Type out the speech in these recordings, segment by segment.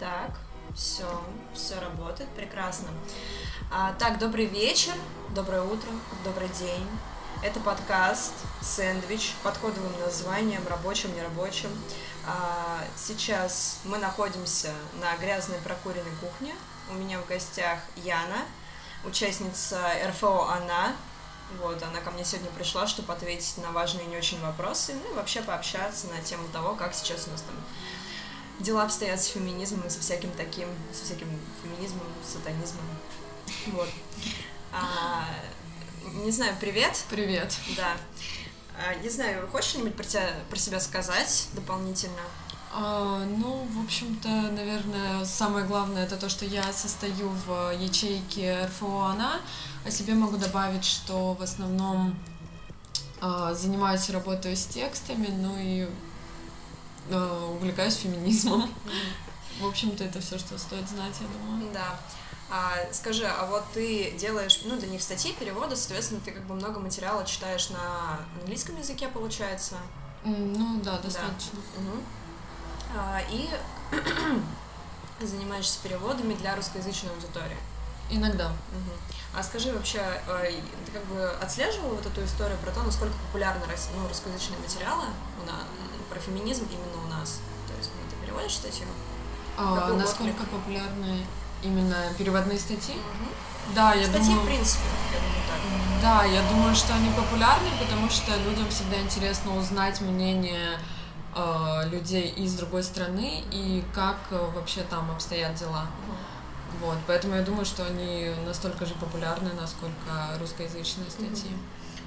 Так, все, все работает, прекрасно. А, так, добрый вечер, доброе утро, добрый день. Это подкаст «Сэндвич» под кодовым названием «Рабочим, нерабочим». А, сейчас мы находимся на грязной прокуренной кухне. У меня в гостях Яна, участница РФО «Она». Вот, она ко мне сегодня пришла, чтобы ответить на важные и не очень вопросы, ну и вообще пообщаться на тему того, как сейчас у нас там дела обстоят с феминизмом и со всяким таким, со всяким феминизмом, сатанизмом. Вот. А, не знаю, привет. Привет. Да. А, не знаю, хочешь что-нибудь про, тебя, про себя сказать дополнительно? А, ну, в общем-то, наверное, самое главное это то, что я состою в ячейке РФО «Она». О себе могу добавить, что в основном а, занимаюсь и работаю с текстами, ну и а, увлекаюсь феминизмом. В общем-то, это все, что стоит знать, я думаю. Да. А, скажи, а вот ты делаешь, ну, для них статьи, переводы, соответственно, ты как бы много материала читаешь на английском языке, получается? Ну, да, достаточно. Да. Угу. А, и занимаешься переводами для русскоязычной аудитории? Иногда. Угу. А скажи вообще, а, ты как бы отслеживала вот эту историю про то, насколько популярны ну, русскоязычные материалы у нас, про феминизм именно у нас? То есть ну, ты переводишь статью? А, насколько популярны именно переводные статьи? Угу. Да, я Статьи, думаю... в принципе, я думаю, так. Да, я думаю, что они популярны, потому что людям всегда интересно узнать мнение э, людей из другой страны и как э, вообще там обстоят дела. Угу. Вот, поэтому я думаю, что они настолько же популярны, насколько русскоязычные статьи. Угу.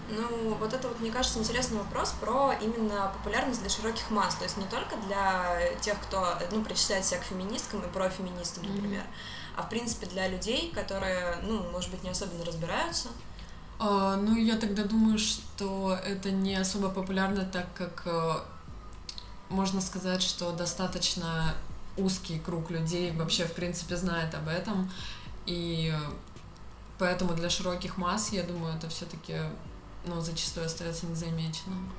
Ну, вот это вот, мне кажется, интересный вопрос про именно популярность для широких масс, то есть не только для тех, кто, ну, причисляет себя к феминисткам и профеминистам, например, mm-hmm. а в принципе для людей, которые, ну, может быть, не особенно разбираются. Uh, ну, я тогда думаю, что это не особо популярно, так как uh, можно сказать, что достаточно узкий круг людей вообще, в принципе, знает об этом, и поэтому для широких масс, я думаю, это все-таки но зачастую остается незамеченным.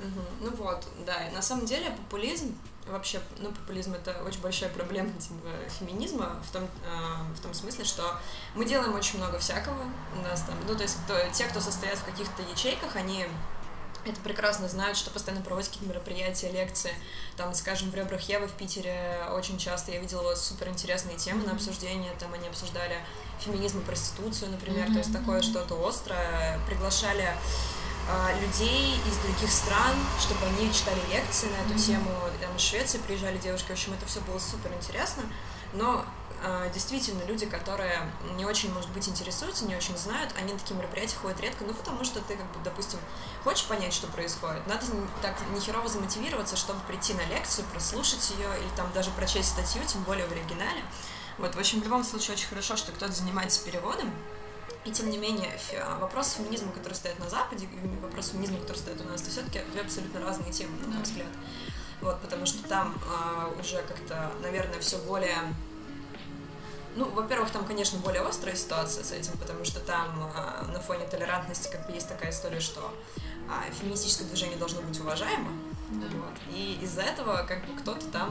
Угу. Ну вот, да, на самом деле популизм вообще, ну, популизм это очень большая проблема типа, феминизма в том, э, в том смысле, что мы делаем очень много всякого у нас там, ну, то есть кто, те, кто состоят в каких-то ячейках, они это прекрасно знают, что постоянно проводят какие-то мероприятия, лекции. Там, скажем, в «Ребрах Евы» в Питере очень часто я видела супер интересные темы mm-hmm. на обсуждение. Там они обсуждали феминизм и проституцию, например, mm-hmm. то есть такое что-то острое. Приглашали а, людей из других стран, чтобы они читали лекции на эту mm-hmm. тему. Там из Швеции приезжали девушки. В общем, это все было супер интересно. Но действительно люди, которые не очень, может быть, интересуются, не очень знают, они на такие мероприятия ходят редко, ну, потому что ты, как бы, допустим, хочешь понять, что происходит, надо так нехерово замотивироваться, чтобы прийти на лекцию, прослушать ее или там даже прочесть статью, тем более в оригинале. Вот, в общем, в любом случае очень хорошо, что кто-то занимается переводом, и тем не менее, вопрос феминизма, который стоит на Западе, и вопрос феминизма, который стоит у нас, это все-таки две абсолютно разные темы, на мой взгляд. Вот, потому что там э, уже как-то, наверное, все более ну, во-первых, там, конечно, более острая ситуация с этим, потому что там э, на фоне толерантности как бы есть такая история, что э, феминистическое движение должно быть уважаемо. Да. Вот. И из-за этого как бы кто-то там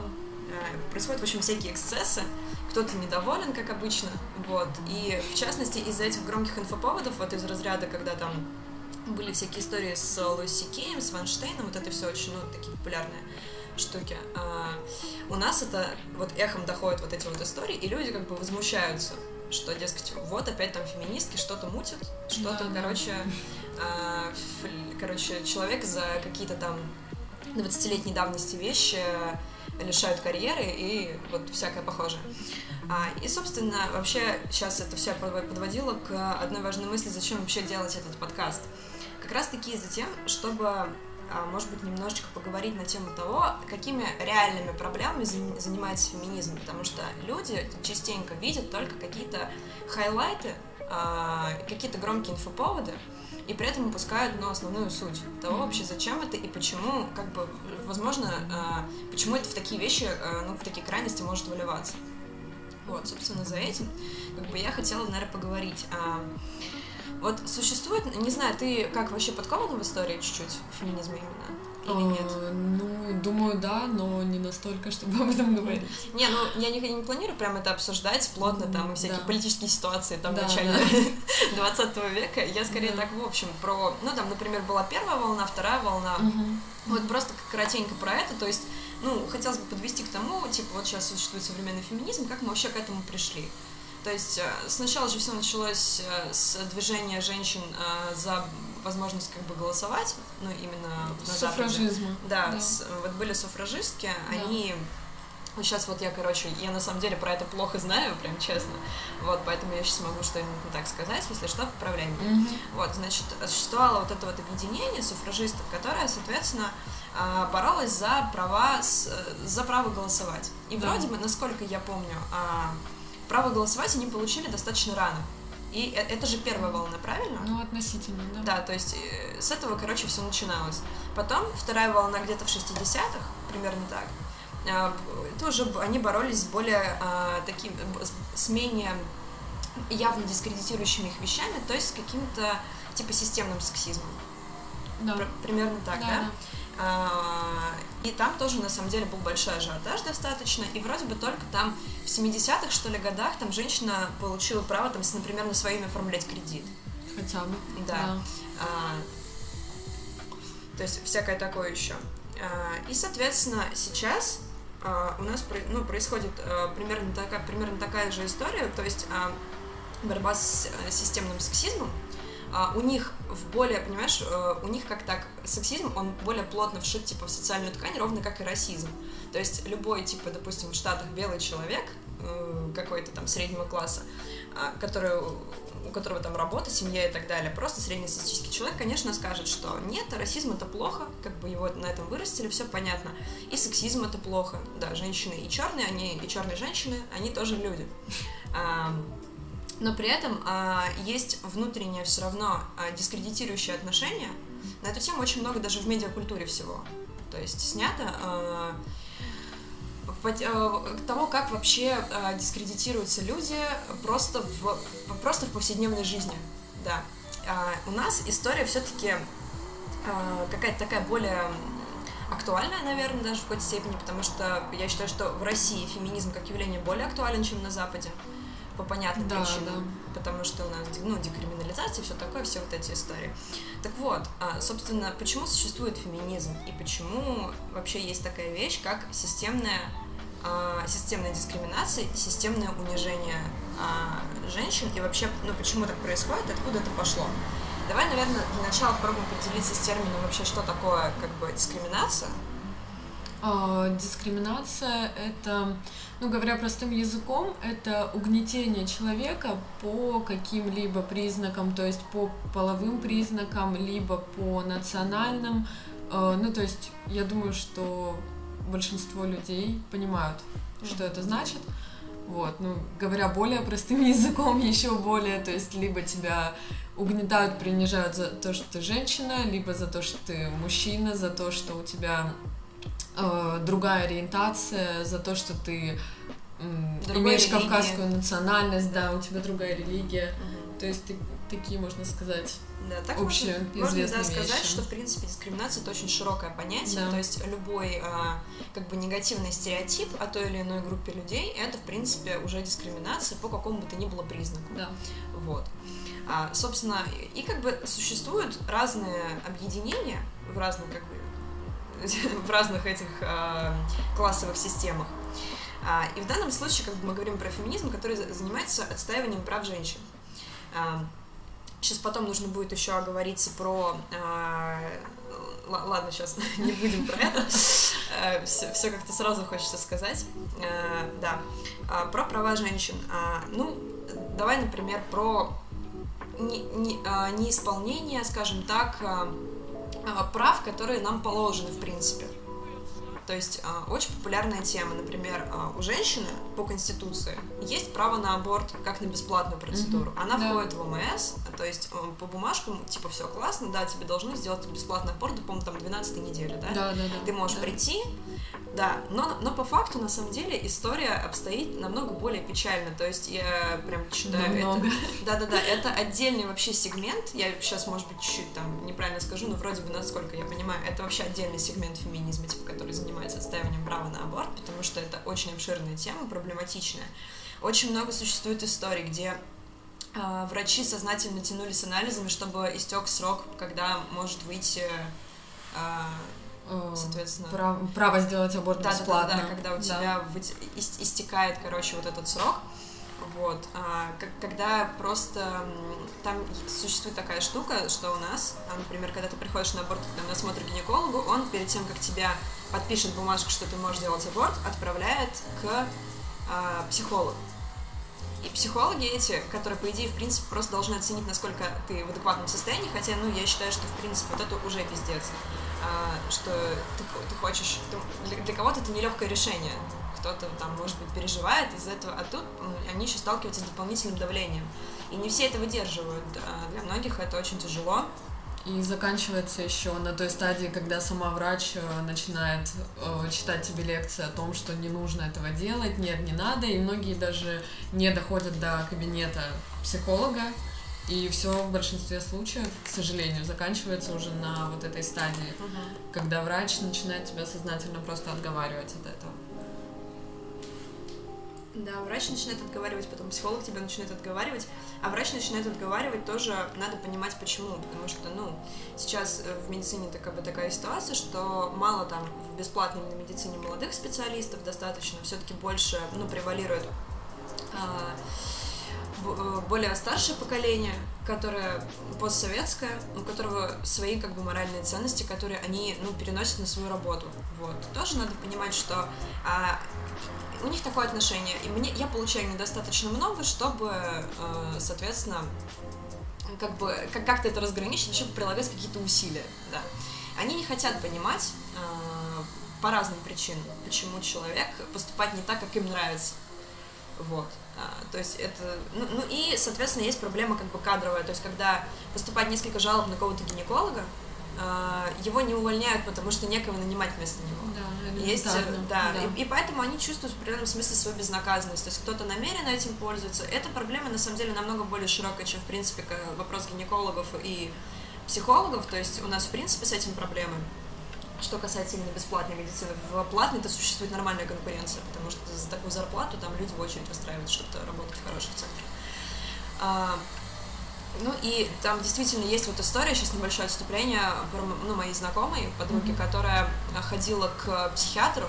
э, происходят, в общем, всякие эксцессы, кто-то недоволен, как обычно, вот, и в частности из-за этих громких инфоповодов, вот из разряда, когда там были всякие истории с Луиси Кеем, с Ванштейном, вот это все очень, ну, такие популярные штуки. А, у нас это вот эхом доходят вот эти вот истории, и люди как бы возмущаются, что, дескать, вот опять там феминистки что-то мутят, что-то, да, короче, а, короче, человек за какие-то там 20-летней давности вещи лишают карьеры и вот всякое похожее. А, и, собственно, вообще сейчас это все подводило к одной важной мысли, зачем вообще делать этот подкаст. Как раз таки за тем, чтобы может быть, немножечко поговорить на тему того, какими реальными проблемами занимается феминизм, потому что люди частенько видят только какие-то хайлайты, а, какие-то громкие инфоповоды, и при этом упускают ну, основную суть того вообще, зачем это и почему, как бы, возможно, а, почему это в такие вещи, ну, в такие крайности может выливаться. Вот, собственно, за этим, как бы, я хотела, наверное, поговорить. Вот существует, не знаю, ты как вообще подкована в истории чуть-чуть, феминизма именно? или нет? Ну, думаю, да, но не настолько, чтобы об этом говорить. Не, ну я не, не планирую прям это обсуждать плотно, там, и всякие Да. политические ситуации там в Да, начале да. 20 века. Я скорее Да. так, в общем, про... Ну, там, например, была первая волна, вторая волна. Мгм. Вот просто коротенько про это, то есть, ну, хотелось бы подвести к тому, типа, вот сейчас существует современный феминизм, как мы вообще к этому пришли. То есть э, сначала же все началось э, с движения женщин э, за возможность как бы голосовать, ну, именно на Западе. Суфражизма. Да, Да. с- вот были суфражистки, Да. они... Сейчас вот я, короче, я на самом деле про это плохо знаю, прям честно. Вот, поэтому я сейчас могу что-нибудь не так сказать, если что, поправляй меня. Мгм. Вот, значит, существовало вот это вот объединение суфражистов, которое, соответственно, боролось за права, за право голосовать. И Да. вроде бы, насколько я помню, а, право голосовать они получили достаточно рано. И э- это же первая волна, правильно? Ну, относительно, да. Да, то есть э, с этого, короче, все начиналось. Потом вторая волна где-то в 60-х, примерно так. А, Тоже б- они боролись с более а, таким, с- менее явно дискредитирующими их вещами, то есть с каким-то типа системным сексизмом. Да. Пр- Примерно так, да? да. А, И там тоже, на самом деле, был большой ажиотаж достаточно, и вроде бы только там в 70-х, что ли, годах там женщина получила право, там, например, на свое имя оформлять кредит. Хотя бы. Да. А, то есть всякое такое еще. А, и, соответственно, сейчас а, у нас ну, происходит а, примерно, такая, примерно такая же история, то есть а, борьба с э, системным сексизмом. А, у них в более, понимаешь, э, у них как так, сексизм, он более плотно вшит, типа, в социальную ткань, ровно как и расизм. То есть любой, типа, допустим, в Штатах белый человек, э, какой-то там среднего класса, а, который, у которого там работа, семья и так далее, просто среднестатистический человек, конечно, скажет, что нет, расизм это плохо, как бы его на этом вырастили, все понятно. И сексизм это плохо. Да, женщины и черные, они и черные женщины, они тоже люди. А, но при этом а, есть внутреннее все равно а, дискредитирующее отношение. На эту тему очень много даже в медиакультуре всего. То есть снято а, пот- э, того, как вообще э, дискредитируются люди просто в, просто в повседневной жизни. Да. А, у нас история все-таки какая-то такая более актуальная, наверное, даже в какой-то степени, потому что я считаю, что в России феминизм как явление более актуален, чем на Западе по понятным Да, причинам, потому что у нас ну, декриминализация, все такое, все вот эти истории. Так вот, а, собственно, почему существует феминизм и почему вообще есть такая вещь, как системная, а, системная дискриминация и системное унижение а, женщин и вообще, ну почему так происходит, откуда это пошло? Давай, наверное, для начала попробуем определиться с термином вообще, что такое как бы дискриминация. А, Дискриминация — это, ну говоря простым языком, это угнетение человека по каким-либо признакам, то есть по половым признакам, либо по национальным. Э, Ну, то есть я думаю, что большинство людей понимают, что это значит. Вот, ну, говоря более простым языком, еще более, то есть либо тебя угнетают, принижают за то, что ты женщина, либо за то, что ты мужчина, за то, что у тебя э, другая ориентация, за то, что ты Другой имеешь религии. кавказскую национальность, да, у тебя другая религия. То есть ты- такие, можно сказать, Да, так Общие, можно, можно да, известные сказать, вещи. что в принципе дискриминация это очень широкое понятие, Да. то есть любой а, как бы негативный стереотип о той или иной группе людей это в принципе уже дискриминация по какому бы то ни было признаку. да. Вот. А, собственно, и как бы существуют разные объединения в разных как бы в разных этих а, классовых системах. А, и в данном случае, как мы говорим про феминизм, который за- занимается отстаиванием прав женщин. сейчас потом нужно будет еще оговориться про... л- ладно, сейчас не будем про это. все, как-то сразу хочется сказать. А, да. А, про права женщин. А, ну, давай, например, про не- не- неисполнение, скажем так, а, прав, которые нам положены, в принципе. То есть а, очень популярная тема, например, а, у женщины по конституции есть право на аборт как на бесплатную процедуру. Мгм, Она да. входит в ОМС, то есть э, по бумажкам, типа, все классно, да, тебе должны сделать бесплатный аборт, по-моему, там 12 недели, да? Да, да, да. Ты можешь да. прийти, Да, но, но по факту, на самом деле, история обстоит намного более печально. То есть я прям считаю Намного. это... Да-да-да, это отдельный вообще сегмент. Я сейчас, может быть, чуть-чуть там неправильно скажу, но вроде бы, насколько я понимаю, это вообще отдельный сегмент феминизма, типа, который занимается отстаиванием права на аборт, потому что это очень обширная тема, проблематичная. Очень много существует историй, где а, врачи сознательно тянули с анализами, чтобы истек срок, когда может выйти а, Э, соответственно. Право, право сделать аборт да, бесплатно. Да, да, да, когда у тебя ис- истекает, короче, вот этот срок. Вот, а, как- когда просто там существует такая штука, что у нас, а, например, когда ты приходишь на аборт на осмотр гинекологу, он перед тем, как тебя подпишет бумажку, что ты можешь делать аборт, отправляет к а, психологу. И психологи эти, которые, по идее, в принципе, просто должны оценить, насколько ты в адекватном состоянии, хотя, ну, я считаю, что, в принципе, вот это уже пиздец, что ты, ты хочешь... ты- для, для кого-то это нелегкое решение, кто-то там, может быть, переживает из-за этого, а тут м, они еще сталкиваются с дополнительным давлением. И не все это выдерживают. А Для многих это очень тяжело. И заканчивается еще на той стадии, когда сама врач э, начинает э, читать тебе лекции о том, что не нужно этого делать, нет, не надо, и многие даже не доходят до кабинета психолога, и все в большинстве случаев, к сожалению, заканчивается уже на вот этой стадии, когда врач начинает тебя сознательно просто отговаривать от этого. Да, врач начинает отговаривать, потом психолог тебя начинает отговаривать, а врач начинает отговаривать тоже надо понимать почему, потому что, ну, сейчас э, в медицине так, как бы такая ситуация, что мало там в бесплатной медицине молодых специалистов достаточно, все-таки больше, ну, превалирует э, более старшее поколение, которое постсоветское, у которого свои как бы моральные ценности, которые они ну, переносят на свою работу. Вот. Тоже надо понимать, что а, у них такое отношение, и мне я получаю недостаточно много, чтобы, э, соответственно, как бы как- как-то это разграничить, вообще прилагать какие-то усилия, да. Они не хотят понимать э, по разным причинам, почему человек поступает не так, как им нравится. Вот. А, то есть это... Ну, ну и, соответственно, есть проблема как бы кадровая. То есть когда поступает несколько жалоб на кого-то гинеколога, а, его не увольняют, потому что некого нанимать вместо него. Да, Есть, э, да, И, и поэтому они чувствуют в определенном смысле свою безнаказанность. То есть кто-то намеренно этим пользуется. Эта проблема на самом деле намного более широкая, чем в принципе вопрос гинекологов и психологов. То есть у нас в принципе с этим проблемы. Что касается именно бесплатной медицины, в платной это существует нормальная конкуренция, потому что за такую зарплату там люди в очередь выстраивают, чтобы работать в хороших центрах. А, ну и там действительно есть вот история, сейчас небольшое отступление, про, ну, моей знакомой, подруги, Мгм. которая ходила к психиатру,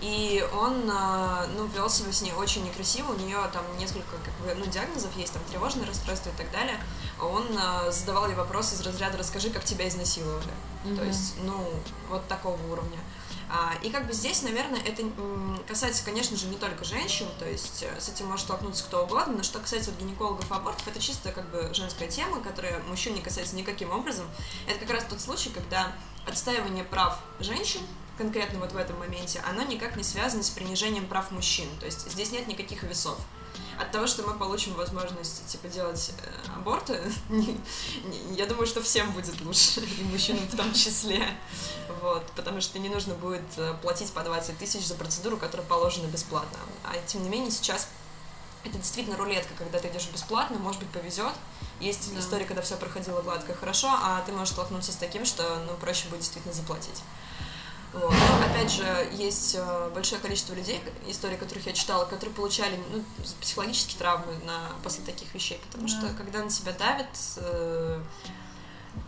и он, а, ну, вел себя с ней очень некрасиво, у нее там несколько, как бы, ну, диагнозов есть, там, тревожное расстройство и так далее, он а, задавал ей вопросы из разряда «расскажи, как тебя изнасиловали». То есть, ну, вот такого уровня. А, и как бы здесь, наверное, это касается, конечно же, не только женщин, то есть э, с этим может столкнуться кто угодно, но что касается вот гинекологов и абортов, это чисто как бы женская тема, которая мужчин не касается никаким образом. Это как раз тот случай, когда отстаивание прав женщин конкретно вот в этом моменте, оно никак не связано с принижением прав мужчин. То есть здесь нет никаких весов. От того, что мы получим возможность, типа, делать э, аборты, я думаю, что всем будет лучше, и мужчинам в том числе. Вот, потому что не нужно будет э, платить по 20 тысяч за процедуру, которая положена бесплатно. А тем не менее сейчас это действительно рулетка, когда ты идешь бесплатно, может быть, повезет. Есть Да. история, когда все проходило гладко и хорошо, а ты можешь столкнуться с таким, что ну, проще будет действительно заплатить. Вот. Но, опять же, есть э, большое количество людей, истории которых я читала, которые получали ну, психологические травмы на, после таких вещей, потому Да. что когда на тебя давят, э,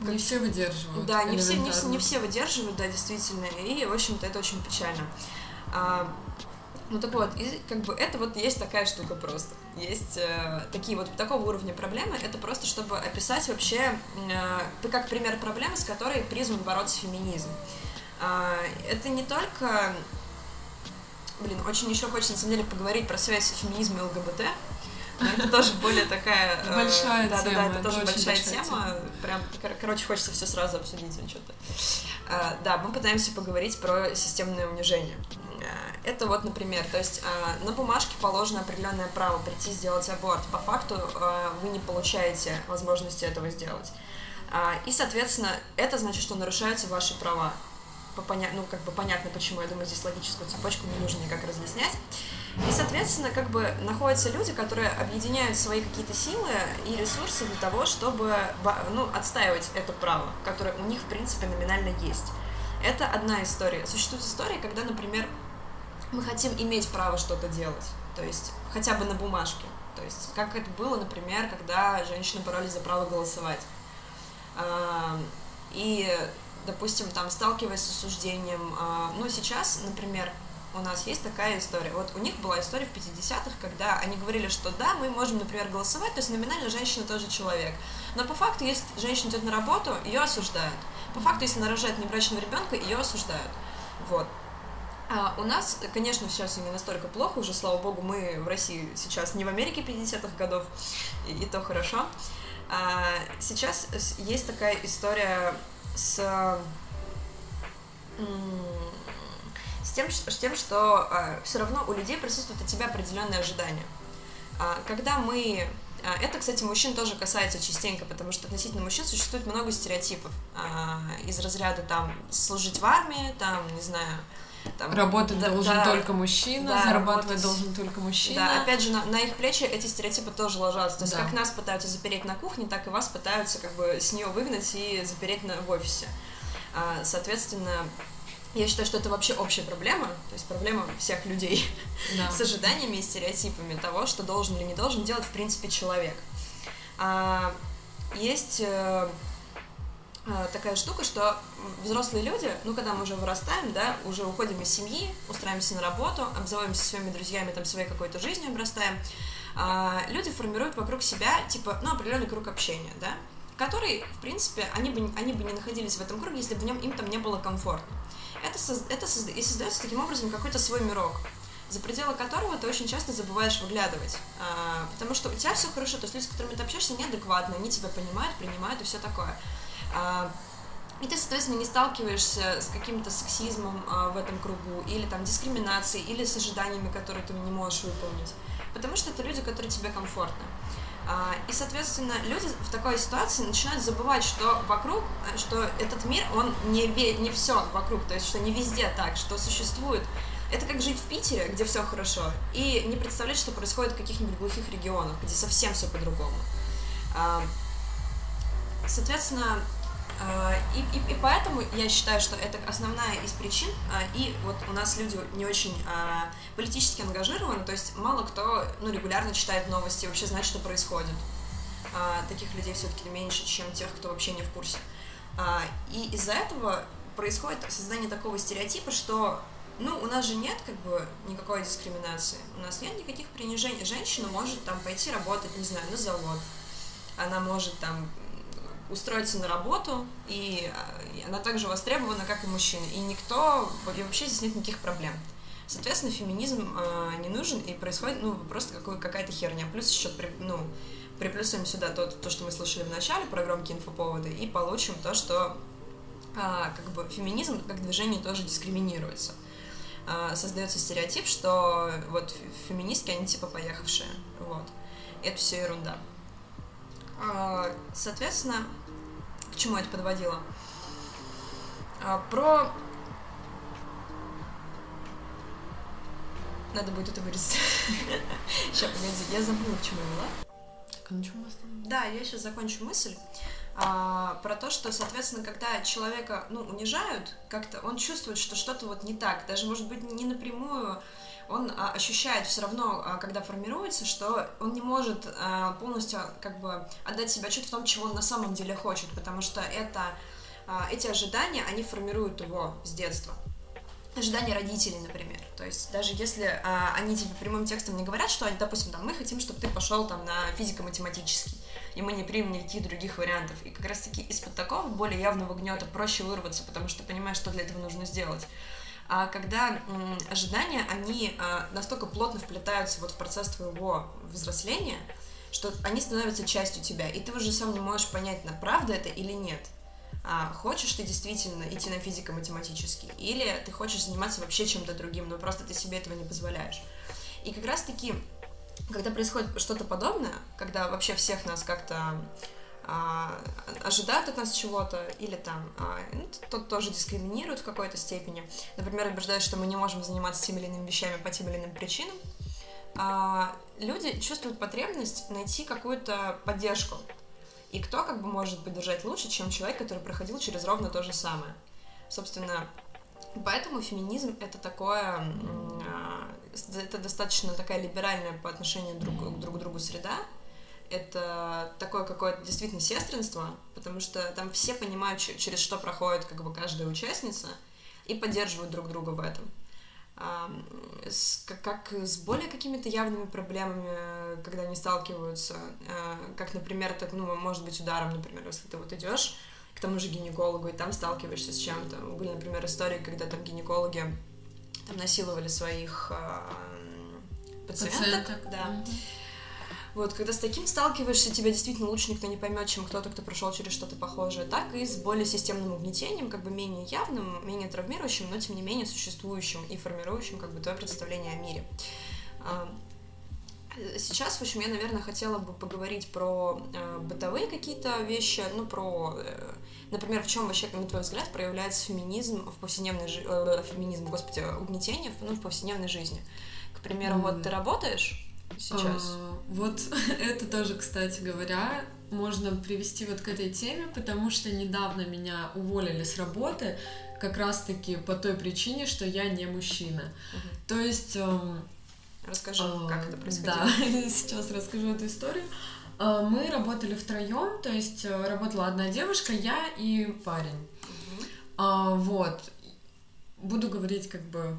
Не все выдерживают. да, не все, не, не все выдерживают, да, действительно, и, в общем-то, это очень печально. А, ну так вот, и как бы это вот есть такая штука просто. Есть э, такие вот такого уровня проблемы. Это просто чтобы описать вообще, э, как пример проблемы, с которой призван бороться феминизм. А, это не только, блин, очень еще хочется на самом деле поговорить про связь феминизма и ЛГБТ. Но это тоже более такая... Большая да, Да, тема, да, это это тоже большая большая тема. Прям, кор- короче, хочется все сразу обсудить а что-то. А, Да, мы пытаемся поговорить про системное унижение. А, Это вот, например, то есть а, на бумажке положено определенное право прийти сделать аборт. По факту а, вы не получаете возможности этого сделать. А, И, соответственно, это значит, что нарушаются ваши права. Поня- ну, как бы понятно, почему, я думаю, здесь логическую цепочку не нужно никак разъяснять. И, соответственно, как бы находятся люди, которые объединяют свои какие-то силы и ресурсы для того, чтобы ну, отстаивать это право, которое у них, в принципе, номинально есть. Это одна история. Существует история, когда, например, мы хотим иметь право что-то делать, то есть хотя бы на бумажке. То есть как это было, например, когда женщины боролись за право голосовать. И, допустим, там сталкиваясь с осуждением, а, ну, сейчас, например, у нас есть такая история. Вот у них была история в 50-х, когда они говорили, что да, мы можем, например, голосовать, то есть номинально женщина тоже человек. Но по факту, если женщина идет на работу, ее осуждают. По факту, если она рожает небрачного ребенка, ее осуждают. Вот. А у нас, конечно, сейчас не настолько плохо, уже, слава богу, мы в России сейчас не в Америке 50-х годов, и, и то хорошо. А сейчас есть такая история с с тем, с тем что э, все равно у людей присутствует от тебя определенные ожидания. А, когда мы а, это, кстати, мужчин тоже касается частенько, потому что относительно мужчин существует много стереотипов а, из разряда там служить в армии, там, не знаю, там, работать должен да, только мужчина, да, зарабатывать работать, должен только мужчина. Да, опять же, на, на их плечи эти стереотипы тоже ложатся. То есть, да. как нас пытаются запереть на кухне, так и вас пытаются как бы с нее выгнать и запереть на, в офисе. А, соответственно, я считаю, что это вообще общая проблема, то есть проблема всех людей да. с ожиданиями и стереотипами того, что должен или не должен делать, в принципе, человек. А, есть э, такая штука, что взрослые люди, ну, когда мы уже вырастаем, да, уже уходим из семьи, устраиваемся на работу, обзываемся своими друзьями, там, своей какой-то жизнью обрастаем, а, люди формируют вокруг себя, типа, ну, определенный круг общения, да, который, в принципе, они бы, они бы не находились в этом круге, если бы в нем им там не было комфортно это, это созда- и создается таким образом какой-то свой мирок, за пределы которого ты очень часто забываешь выглядывать, а, потому что у тебя все хорошо, то есть люди, с которыми ты общаешься, неадекватны, они тебя понимают, принимают и все такое. А, и ты, соответственно, не сталкиваешься с каким-то сексизмом а, в этом кругу, или там дискриминацией, или с ожиданиями, которые ты не можешь выполнить. Потому что это люди, которые тебе комфортны. А, и, соответственно, люди в такой ситуации начинают забывать, что вокруг, что этот мир, он не, не все вокруг, то есть что не везде так, что существует. Это как жить в Питере, где все хорошо, и не представлять, что происходит в каких-нибудь глухих регионах, где совсем все по-другому. Соответственно, и, и, и поэтому я считаю, что это основная из причин. А, и вот у нас люди не очень а, политически ангажированы, то есть мало кто ну, регулярно читает новости, вообще знает, что происходит. Таких людей все-таки меньше, чем тех, кто вообще не в курсе. И из-за этого происходит создание такого стереотипа, что ну, у нас же нет как бы никакой дискриминации, у нас нет никаких принижений. Женщина может там пойти работать, не знаю, на завод, она может там устроиться на работу, и э, она также востребована, как и мужчины. И никто, и вообще здесь нет никаких проблем. Соответственно, феминизм э, не нужен, и происходит, ну, просто какая-то херня. Плюс еще, ну, приплюсуем сюда то, то, что мы слышали в начале про громкие инфоповоды, и получим то, что э, как бы феминизм как движение тоже дискриминируется. Э, создается стереотип, что вот феминистки, они типа поехавшие. Вот. Это все ерунда. Э, соответственно, чему это подводило? А, про... Надо будет это вырезать. Сейчас, погоди, я забыла, к чему я вела. Так, а на чем мы Да, я сейчас закончу мысль. А, про то, что, соответственно, когда человека, ну, унижают, как-то он чувствует, что что-то вот не так, даже, может быть, не напрямую, он а, ощущает все равно, а, когда формируется, что он не может а, полностью как бы отдать себе отчет в том, чего он на самом деле хочет, потому что это, эти ожидания, они формируют его с детства. Ожидания родителей, например. То есть даже если а, они тебе прямым текстом не говорят, что они, допустим, там, мы хотим, чтобы ты пошел там на физико-математический, и мы не примем никаких других вариантов. И как раз-таки из-под такого более явного гнета проще вырваться, потому что понимаешь, что для этого нужно сделать когда м, ожидания, они а, настолько плотно вплетаются вот в процесс твоего взросления, что они становятся частью тебя, и ты уже сам не можешь понять, на правда это или нет. А, хочешь ты действительно идти на физико-математический, или ты хочешь заниматься вообще чем-то другим, но просто ты себе этого не позволяешь. И как раз-таки, когда происходит что-то подобное, когда вообще всех нас как-то а, ожидают от нас чего-то, или там а, ну, тот тоже дискриминирует в какой-то степени. Например, убеждают, что мы не можем заниматься теми или иными вещами по тем или иным причинам. А, люди чувствуют потребность найти какую-то поддержку. И кто как бы может поддержать лучше, чем человек, который проходил через ровно то же самое. Собственно, поэтому феминизм это такое, это достаточно такая либеральная по отношению друг к другу среда, это такое какое-то действительно сестринство, потому что там все понимают, через что проходит как бы каждая участница, и поддерживают друг друга в этом. С, как с более какими-то явными проблемами, когда они сталкиваются, а, как, например, так, ну, может быть, ударом, например, если ты вот идешь к тому же гинекологу, и там сталкиваешься с чем-то. Были, например, истории, когда там гинекологи там насиловали своих э, пациенток, пациенток. да. Mm-hmm вот, когда с таким сталкиваешься, тебя действительно лучше никто не поймет, чем кто-то, кто прошел через что-то похожее, так и с более системным угнетением, как бы менее явным, менее травмирующим, но тем не менее существующим и формирующим как бы твое представление о мире. Сейчас, в общем, я, наверное, хотела бы поговорить про э, бытовые какие-то вещи, ну, про, э, например, в чем вообще, на твой взгляд, проявляется феминизм в повседневной жизни, э, феминизм, господи, угнетение ну, в повседневной жизни. К примеру, mm. вот ты работаешь, сейчас? А, вот это тоже, кстати говоря, можно привести вот к этой теме, потому что недавно меня уволили с работы как раз-таки по той причине, что я не мужчина. Угу. То есть... Эм, Расскажи, э, как это происходило. Да, сейчас расскажу эту историю. Э, мы работали втроем, то есть э, работала одна девушка, я и парень. Угу. Э, вот. Буду говорить как бы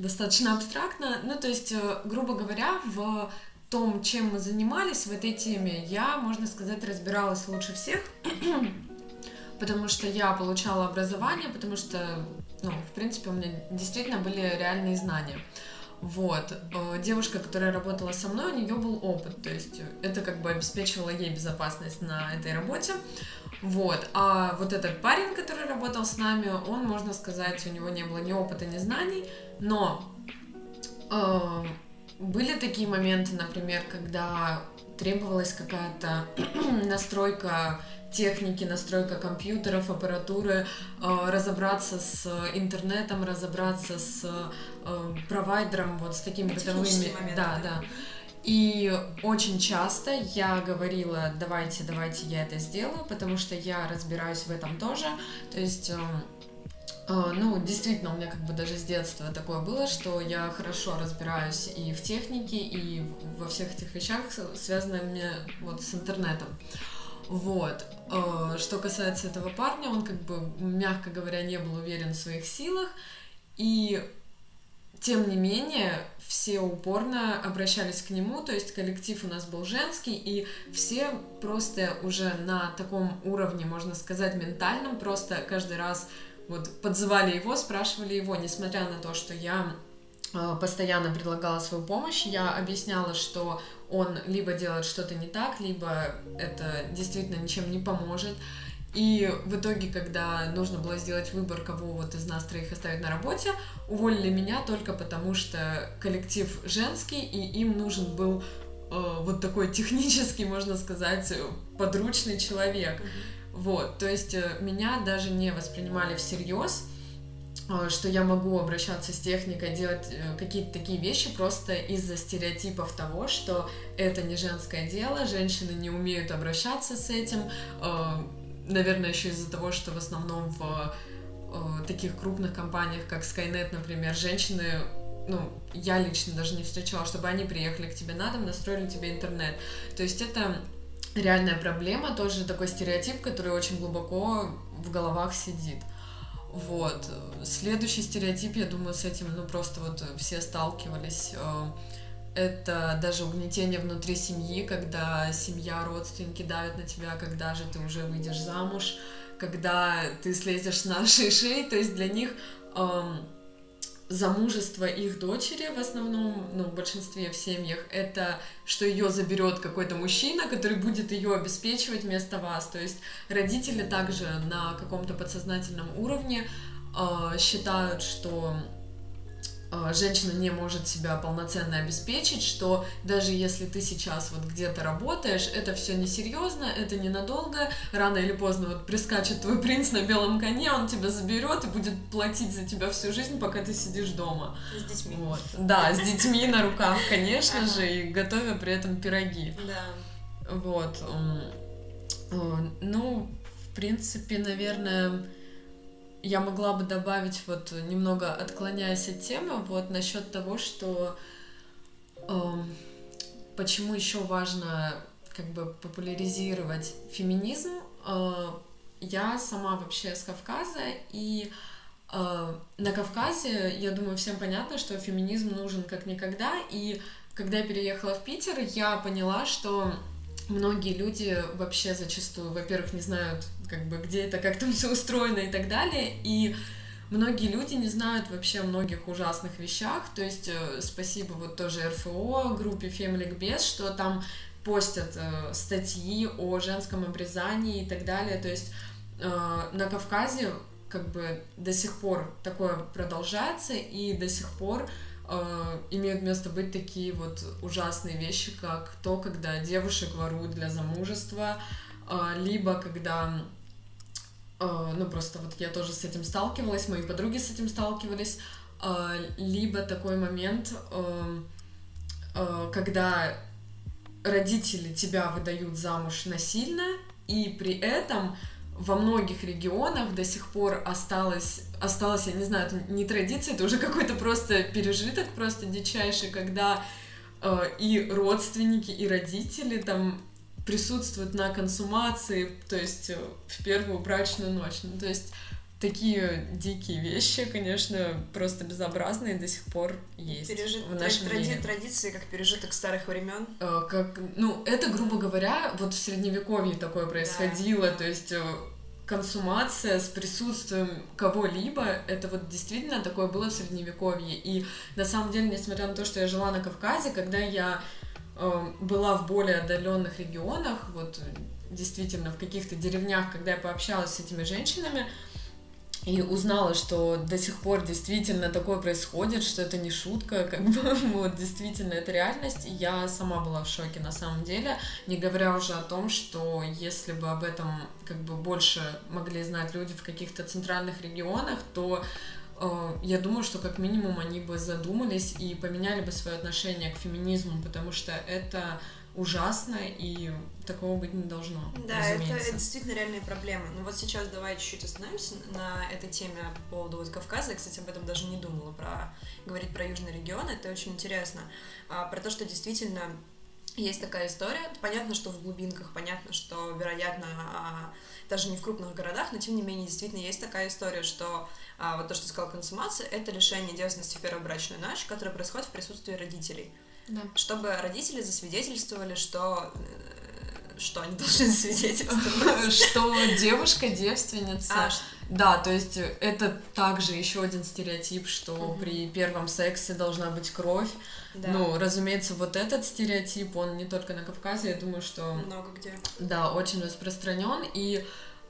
достаточно абстрактно. Ну, то есть, э, грубо говоря, в том, чем мы занимались в этой теме, я, можно сказать, разбиралась лучше всех, потому что я получала образование, потому что, ну, в принципе, у меня действительно были реальные знания. Вот. Э, девушка, которая работала со мной, у нее был опыт, то есть это как бы обеспечивало ей безопасность на этой работе. Вот. А вот этот парень, который работал с нами, он, можно сказать, у него не было ни опыта, ни знаний, но э, были такие моменты, например, когда требовалась какая-то настройка техники, настройка компьютеров, аппаратуры, э, разобраться с интернетом, разобраться с э, провайдером, вот с такими бытовыми... Да, да. И очень часто я говорила, давайте, давайте я это сделаю, потому что я разбираюсь в этом тоже. То есть, э, э, ну, действительно, у меня как бы даже с детства такое было, что я хорошо разбираюсь и в технике, и во всех этих вещах, связанных мне вот с интернетом. Вот. Э, что касается этого парня, он как бы, мягко говоря, не был уверен в своих силах, и тем не менее, все упорно обращались к нему, то есть коллектив у нас был женский, и все просто уже на таком уровне, можно сказать, ментальном, просто каждый раз вот подзывали его, спрашивали его, несмотря на то, что я постоянно предлагала свою помощь, я объясняла, что он либо делает что-то не так, либо это действительно ничем не поможет. И в итоге, когда нужно было сделать выбор, кого вот из нас троих оставить на работе, уволили меня только потому, что коллектив женский, и им нужен был э, вот такой технический, можно сказать, подручный человек. Вот, то есть э, меня даже не воспринимали всерьез, э, что я могу обращаться с техникой, делать э, какие-то такие вещи просто из-за стереотипов того, что это не женское дело, женщины не умеют обращаться с этим, наверное, еще из-за того, что в основном в э, таких крупных компаниях, как Skynet, например, женщины ну, я лично даже не встречала, чтобы они приехали к тебе на дом, настроили тебе интернет. То есть это реальная проблема, тоже такой стереотип, который очень глубоко в головах сидит. Вот. Следующий стереотип, я думаю, с этим, ну, просто вот все сталкивались. Э, это даже угнетение внутри семьи, когда семья, родственники давят на тебя, когда же ты уже выйдешь замуж, когда ты слезешь с нашей шеи, то есть для них эм, замужество их дочери в основном, ну, в большинстве в семьях, это что ее заберет какой-то мужчина, который будет ее обеспечивать вместо вас. То есть родители также на каком-то подсознательном уровне э, считают, что женщина не может себя полноценно обеспечить, что даже если ты сейчас вот где-то работаешь, это все несерьезно, это ненадолго, рано или поздно вот прискачет твой принц на белом коне, он тебя заберет и будет платить за тебя всю жизнь, пока ты сидишь дома. С детьми. Вот. Да, с детьми на руках, конечно же, и готовя при этом пироги. Да. Вот. Ну, в принципе, наверное, я могла бы добавить, вот немного отклоняясь от темы, вот насчет того, что э, почему еще важно как бы популяризировать феминизм. Э, я сама вообще с Кавказа, и э, на Кавказе, я думаю, всем понятно, что феминизм нужен как никогда, и когда я переехала в Питер, я поняла, что многие люди вообще зачастую, во-первых, не знают, как бы, где это, как там все устроено и так далее, и многие люди не знают вообще о многих ужасных вещах, то есть э, спасибо вот тоже РФО, группе Family Без, что там постят э, статьи о женском обрезании и так далее, то есть э, на Кавказе как бы до сих пор такое продолжается, и до сих пор э, имеют место быть такие вот ужасные вещи, как то, когда девушек воруют для замужества, э, либо когда, э, ну просто вот я тоже с этим сталкивалась, мои подруги с этим сталкивались, э, либо такой момент, э, э, когда родители тебя выдают замуж насильно, и при этом во многих регионах до сих пор осталось, осталось, я не знаю, это не традиция, это уже какой-то просто пережиток, просто дичайший, когда э, и родственники, и родители там присутствуют на консумации, то есть э, в первую брачную ночь. Ну, то есть такие дикие вещи, конечно, просто безобразные до сих пор есть Пережит... в нашем тради... мире. Традиции, как пережиток старых времен. Э, Как, ну, это, грубо говоря, вот в средневековье такое происходило, Да. то есть э, консумация с присутствием кого-либо, это вот действительно такое было в средневековье. И на самом деле, несмотря на то, что я жила на Кавказе, когда я э, была в более отдаленных регионах, вот э, действительно в каких-то деревнях, когда я пообщалась с этими женщинами, и узнала, что до сих пор действительно такое происходит, что это не шутка, как бы вот действительно это реальность. Я сама была в шоке на самом деле, не говоря уже о том, что если бы об этом как бы больше могли знать люди в каких-то центральных регионах, то э, я думаю, что как минимум они бы задумались и поменяли бы свое отношение к феминизму, потому что это ужасно и такого быть не должно. Да, это, это действительно реальные проблемы. Ну вот сейчас давай чуть-чуть остановимся на этой теме по поводу вот Кавказа. Я, кстати, об этом даже не думала, про говорить про южный регион. Это очень интересно. А, про то, что действительно есть такая история. Понятно, что в глубинках, понятно, что, вероятно, а, даже не в крупных городах, но тем не менее действительно есть такая история, что а, вот то, что сказал, консумация, это лишение девственности в первую брачную ночь, которая происходит в присутствии родителей. Да. Чтобы родители засвидетельствовали, что э, что они должны засвидетельствовать. Что девушка девственница. А, Да, то есть это также еще один стереотип, что при первом сексе должна быть кровь. да, Ну, разумеется, вот этот стереотип, он не только на Кавказе, я думаю, что много где. да, очень распространен. И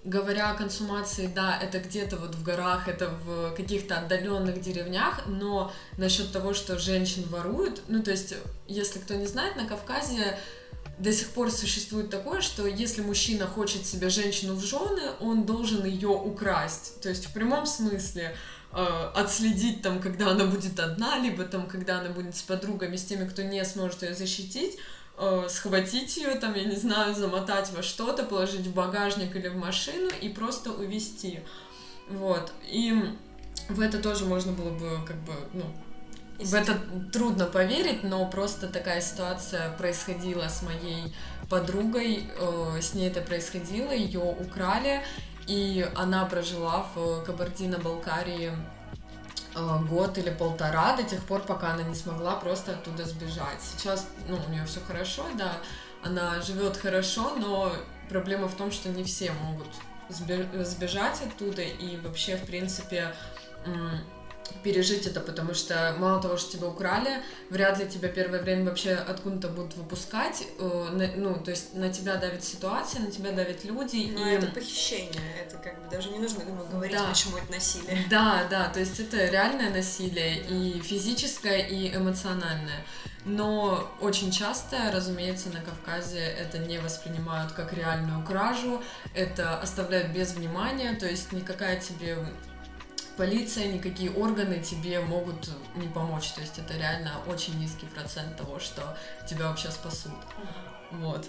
говоря о консумации, да, это где-то вот в горах, это в каких-то отдаленных деревнях, но насчет того, что женщин воруют, ну, то есть, если кто не знает, на Кавказе до сих пор существует такое, что если мужчина хочет себе женщину в жены, он должен ее украсть. То есть в прямом смысле э, отследить там, когда она будет одна, либо там, когда она будет с подругами, с теми, кто не сможет ее защитить, э, схватить ее, там, я не знаю, замотать во что-то, положить в багажник или в машину и просто увезти. Вот. И в это тоже можно было бы, как бы, ну, в это трудно поверить, но просто такая ситуация происходила с моей подругой, э, с ней это происходило, ее украли, и она прожила в Кабардино-Балкарии год или полтора до тех пор, пока она не смогла просто оттуда сбежать. Сейчас, ну, у нее все хорошо, да, она живет хорошо, но проблема в том, что не все могут сбе- сбежать оттуда, и вообще, в принципе, пережить это, потому что мало того, что тебя украли, вряд ли тебя первое время вообще откуда-то будут выпускать. Э, ну, то есть на тебя давит ситуация, на тебя давят люди. Но и... это похищение, это как бы даже не нужно, думаю, говорить, да. почему это насилие. Да, да, то есть это реальное насилие и физическое, и эмоциональное. Но очень часто, разумеется, на Кавказе это не воспринимают как реальную кражу, это оставляют без внимания, то есть никакая тебе полиция, никакие органы тебе могут не помочь. То есть это реально очень низкий процент того, что тебя вообще спасут. Вот.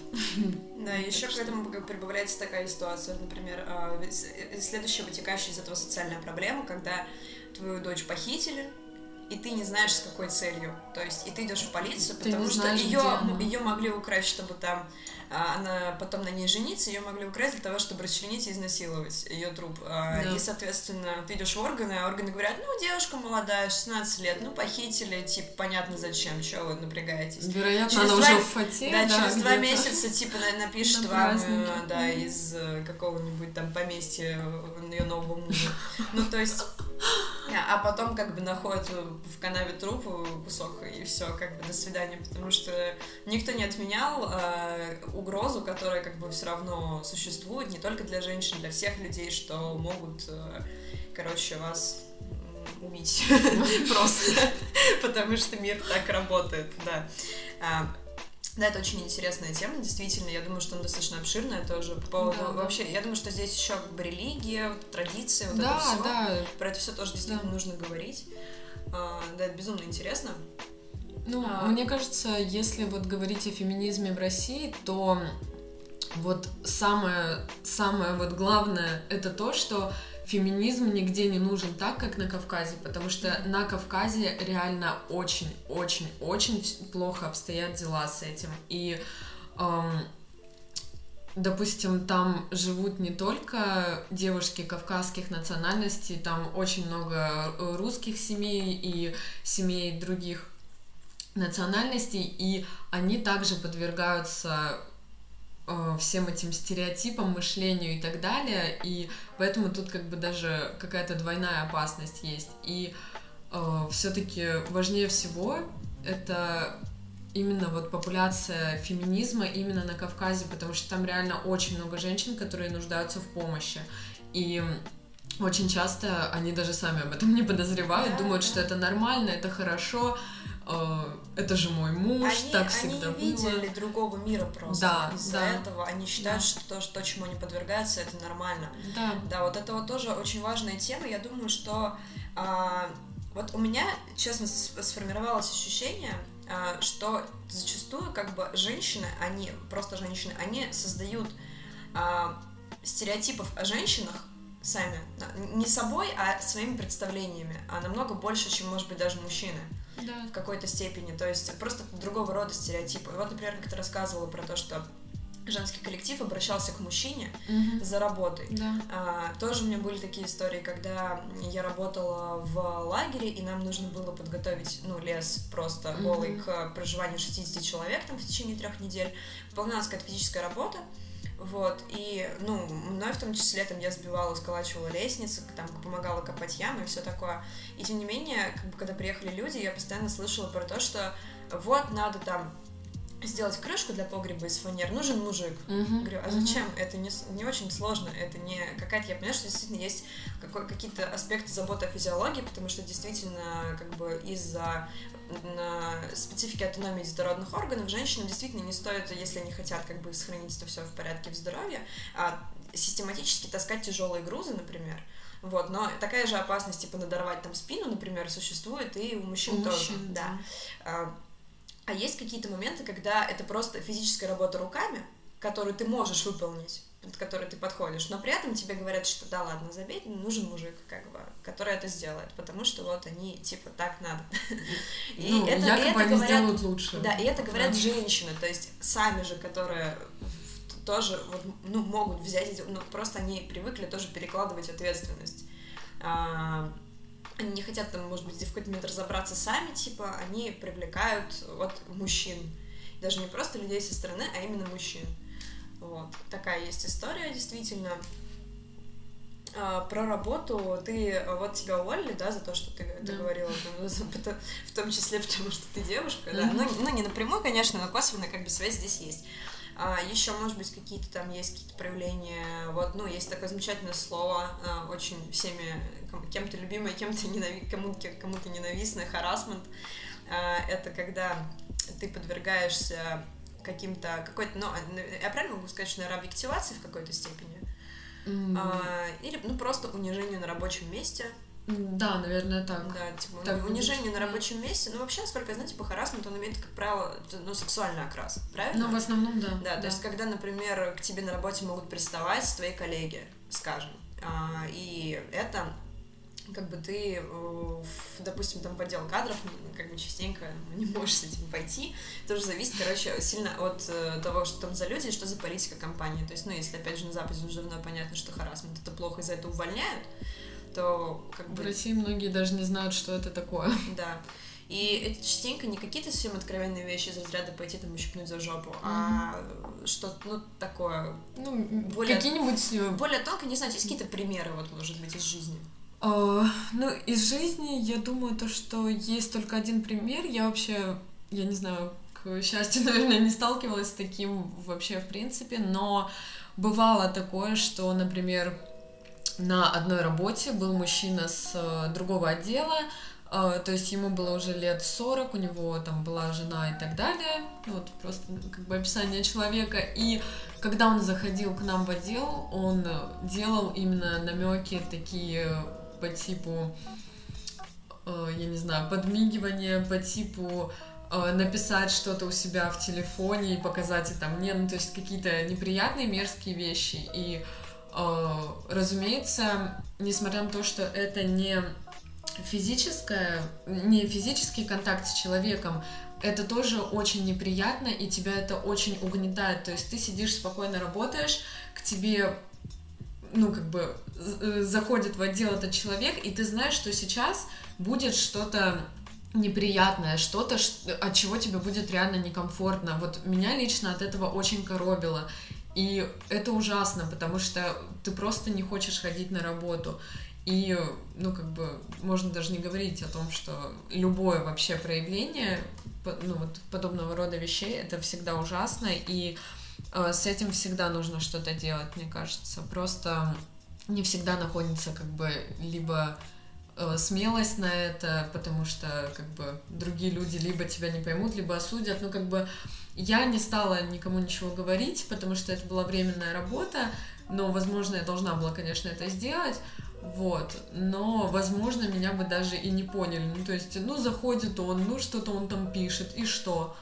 Да, еще к этому прибавляется такая ситуация, например, а, следующая вытекающая из этого социальная проблема, когда твою дочь похитили, и ты не знаешь, с какой целью. То есть, и ты идешь в полицию, потому что ее, ее могли украсть, чтобы там она потом на ней жениться, ее могли украсть для того, чтобы расчленить и изнасиловать ее труп. А, да. И, соответственно, ты идешь в органы, а органы говорят, ну, девушка молодая, 16 лет, ну, похитили, типа, понятно зачем, что вы напрягаетесь. Вероятно, через она два... уже в фате, да, да через два месяца, типа, напишет вам, э, да, из э, какого-нибудь там поместья ее нового мужа. Ну, то есть а потом как бы находят в канаве труп кусок и все, как бы до свидания, потому что никто не отменял э, угрозу, которая как бы все равно существует не только для женщин, для всех людей, что могут, э, короче, вас убить просто, потому что мир так работает, да. А, да, это очень интересная тема, действительно. Я думаю, что она достаточно обширная тоже по поводу да, вообще. Да. Я думаю, что здесь еще как бы религия, традиции, вот да, это все. Да. Про это все тоже действительно да. нужно говорить. А, да, это безумно интересно. Ну, а... мне кажется, если вот говорить о феминизме в России, то вот самое, самое вот главное это то, что феминизм нигде не нужен так, как на Кавказе, потому что на Кавказе реально очень-очень-очень плохо обстоят дела с этим. И, эм, допустим, там живут не только девушки кавказских национальностей, там очень много русских семей и семей других национальностей, и они также подвергаются Э, всем этим стереотипам, мышлению и так далее, и поэтому тут как бы даже какая-то двойная опасность есть. И э, все-таки важнее всего это именно вот популяция феминизма именно на Кавказе, потому что там реально очень много женщин, которые нуждаются в помощи. И очень часто они даже сами об этом не подозревают, думают, что это нормально, это хорошо, это же мой муж, они, так всегда они не видели другого мира просто. Да, Из-за да. этого они считают, да. что то, что, чему они подвергаются, это нормально. Да. Да, вот это вот тоже очень важная тема. Я думаю, что а, вот у меня, честно, сформировалось ощущение, а, что зачастую как бы женщины, они, просто женщины, они создают а, стереотипов о женщинах сами, не собой, а своими представлениями, а намного больше, чем, может быть, даже мужчины да. в какой-то степени. То есть просто другого рода стереотипы. Вот, например, как ты рассказывала про то, что женский коллектив обращался к мужчине угу. за работой. Да. А, тоже у меня были такие истории, когда я работала в лагере, и нам нужно было подготовить, ну, лес просто угу. голый к проживанию 60 человек там в течение трех недель. Выполнялась какая-то физическая работа. Вот, и, ну, мной в том числе, там, я сбивала, сколачивала лестницы, там, помогала копать ямы и все такое. И, тем не менее, как бы, когда приехали люди, я постоянно слышала про то, что вот, надо там сделать крышку для погреба из фанер, нужен мужик. Uh-huh, Говорю, а зачем? Uh-huh. Это не, не очень сложно, это не какая-то, я понимаю, что действительно есть какой, какие-то аспекты заботы о физиологии, потому что действительно как бы из-за на специфике автономии детородных органов женщинам действительно не стоит, если они хотят как бы сохранить это все в порядке в здоровье, а систематически таскать тяжелые грузы, например. Вот, но такая же опасность, типа, надорвать там спину, например, существует и у мужчин у тоже. Мужчин, да. да. А есть какие-то моменты, когда это просто физическая работа руками, которую ты можешь выполнить, под которой ты подходишь, но при этом тебе говорят, что да ладно, забей, нужен мужик, как бы, который это сделает, потому что вот они, типа, так надо. И ну, это, и это они говорят, сделают лучше. Да, и это говорят да. женщины, то есть сами же, которые тоже вот, ну, могут взять, ну, просто они привыкли тоже перекладывать ответственность. А, они не хотят там, может быть, в какой-то момент разобраться сами, типа, они привлекают вот мужчин. Даже не просто людей со стороны, а именно мужчин. Вот. Такая есть история, действительно. А, про работу ты вот тебя уволили, да, за то, что ты, ты говорила, ну, в том числе потому, что ты девушка, да. Ну, ну, не напрямую, конечно, но косвенно как бы связь здесь есть. А, еще, может быть, какие-то там есть какие-то проявления. Вот, ну, есть такое замечательное слово, а, очень всеми кем-то любимое, кем-то ненави... кому-то, кому-то ненавистное, харасмент. А, это когда ты подвергаешься каким-то какой-то, ну, я правильно могу сказать, что, наверное, объективации в какой-то степени? Mm. А, или, ну, просто унижению на рабочем месте. Да, наверное, так. Да, типа, так унижение будет. на рабочем месте. Ну, вообще, насколько я знаю, типа, харасмент, он имеет, как правило, ну, сексуальный окрас, правильно? Ну, в основном, да. Да, то да. есть, когда, например, к тебе на работе могут приставать твои коллеги, скажем, а, и это как бы ты, допустим, там в отдел кадров, как бы частенько не можешь с этим пойти, тоже зависит, короче, сильно от э, того, что там за люди и что за политика компании. То есть, ну, если, опять же, на Западе уже давно понятно, что харасмент это плохо, и за это увольняют, то как бы... В России многие даже не знают, что это такое. Да. И это частенько не какие-то совсем откровенные вещи из разряда пойти там ущипнуть за жопу, mm-hmm. а что-то, ну, такое... Ну, более, какие-нибудь... Э, более тонко, не знаю, есть какие-то примеры, вот, может быть, из жизни? Uh, ну, из жизни, я думаю, то, что есть только один пример. Я вообще, я не знаю, к счастью, наверное, не сталкивалась с таким вообще в принципе, но бывало такое, что, например, на одной работе был мужчина с э, другого отдела, э, то есть ему было уже лет 40, у него там была жена и так далее, вот просто как бы описание человека, и когда он заходил к нам в отдел, он делал именно намеки такие по типу, э, я не знаю, подмигивания, по типу написать что-то у себя в телефоне и показать это мне, ну то есть какие-то неприятные мерзкие вещи, и Э, разумеется, несмотря на то, что это не физическое, не физический контакт с человеком, это тоже очень неприятно, и тебя это очень угнетает. То есть ты сидишь спокойно работаешь, к тебе, ну, как бы, э, заходит в отдел этот человек, и ты знаешь, что сейчас будет что-то неприятное, что-то, от чего тебе будет реально некомфортно. Вот меня лично от этого очень коробило. И это ужасно, потому что ты просто не хочешь ходить на работу. И, ну, как бы, можно даже не говорить о том, что любое вообще проявление, ну, вот подобного рода вещей, это всегда ужасно, и с этим всегда нужно что-то делать, мне кажется. Просто не всегда находится, как бы, либо э, смелость на это, потому что, как бы, другие люди либо тебя не поймут, либо осудят, ну, как бы, я не стала никому ничего говорить, потому что это была временная работа, но, возможно, я должна была, конечно, это сделать, вот, но, возможно, меня бы даже и не поняли, ну, то есть, ну, заходит он, ну, что-то он там пишет, и что,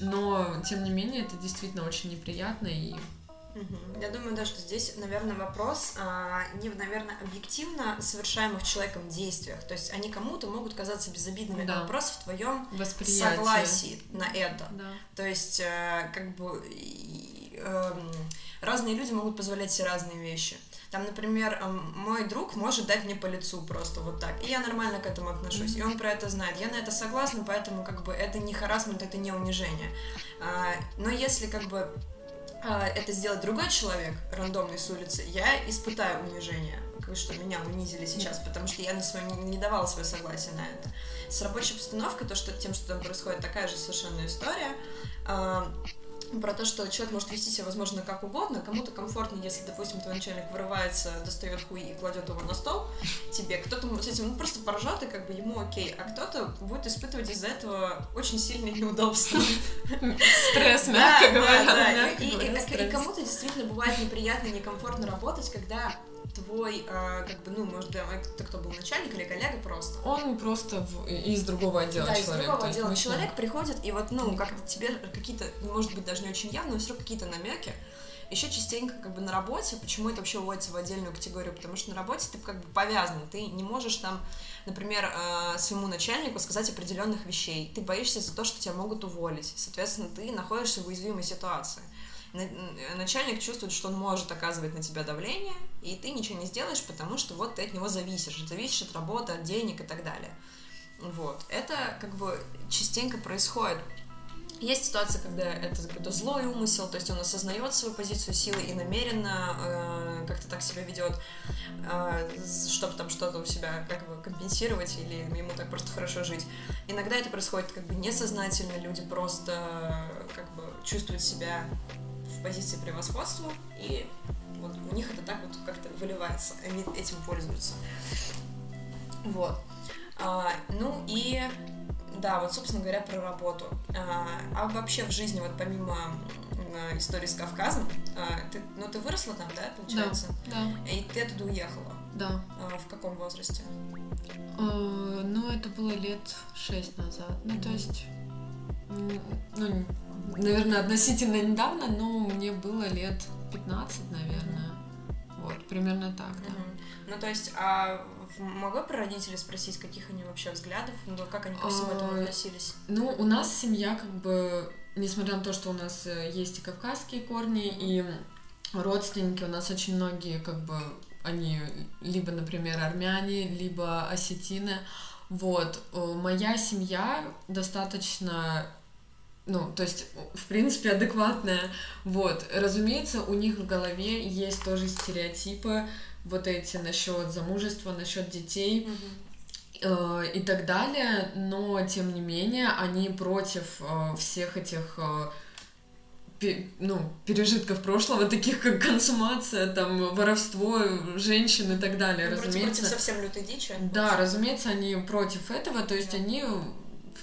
но, тем не менее, это действительно очень неприятно, и. Я думаю, да, что здесь, наверное, вопрос а, не наверное, объективно совершаемых человеком действиях. То есть они кому-то могут казаться безобидными, да. а вопрос в твоем согласии на это. Да. То есть, а, как бы а, разные люди могут позволять себе разные вещи. Там, например, мой друг может дать мне по лицу просто вот так, и я нормально к этому отношусь, и он про это знает. Я на это согласна, поэтому как бы это не харасмент, это не унижение. А, но если как бы а, это сделать другой человек, рандомный с улицы, я испытаю унижение, что меня унизили сейчас, потому что я на своем не давала свое согласие на это. С рабочей обстановкой, то, что тем, что там происходит, такая же совершенно история. Про то, что человек может вести себя, возможно, как угодно, кому-то комфортно, если, допустим, твой начальник вырывается, достает хуй и кладет его на стол тебе, кто-то с этим ну, просто поржет, и как бы ему окей, а кто-то будет испытывать из-за этого очень сильные неудобства. Стресс, мягко говоря. И кому-то действительно бывает неприятно, некомфортно работать, когда твой, э, как бы, ну, может, это кто был начальник или коллега просто? Он просто в, из другого отдела да, человек. из другого отдела человек приходит, и вот, ну, как тебе какие-то, может быть, даже не очень явно, но все какие-то намеки. Еще частенько как бы на работе, почему это вообще вводится в отдельную категорию, потому что на работе ты как бы повязан, ты не можешь там, например, э, своему начальнику сказать определенных вещей, ты боишься за то, что тебя могут уволить, соответственно, ты находишься в уязвимой ситуации начальник чувствует, что он может оказывать на тебя давление, и ты ничего не сделаешь, потому что вот ты от него зависишь, зависишь от работы, от денег и так далее. Вот. Это как бы частенько происходит. Есть ситуация, когда это какой-то злой умысел, то есть он осознает свою позицию силы и намеренно э, как-то так себя ведет, э, чтобы там что-то у себя как бы компенсировать или ему так просто хорошо жить. Иногда это происходит как бы несознательно, люди просто как бы чувствуют себя в позиции превосходства, и вот у них это так вот как-то выливается, они этим пользуются. Вот. А, ну и да, вот, собственно говоря, про работу. А, а вообще в жизни, вот помимо а, истории с Кавказом, а, ты, ну ты выросла там, да, получается? Да, да. И ты оттуда уехала? Да. А, в каком возрасте? А, ну, это было лет шесть назад. Ну, то есть, ну, наверное, относительно недавно, но мне было лет 15, наверное. Вот, примерно так, да. Ну, то есть, а могла про родителей спросить, каких они вообще взглядов, ну, как они ко всему этому а, относились? Ну, у нас семья, как бы, несмотря на то, что у нас э, есть и кавказские корни, и родственники, у нас очень многие, как бы, они либо, например, армяне, либо осетины. Вот, моя семья достаточно ну, то есть, в принципе, адекватная. Вот, разумеется, у них в голове есть тоже стереотипы, вот эти насчет замужества, насчет детей. Э, и так далее, но тем не менее они против э, всех этих э, ну, пережитков прошлого, таких как консумация, там, воровство женщин и так далее, ну, разумеется. Против совсем лютой дичи. Да, разумеется, они против этого, то есть да. они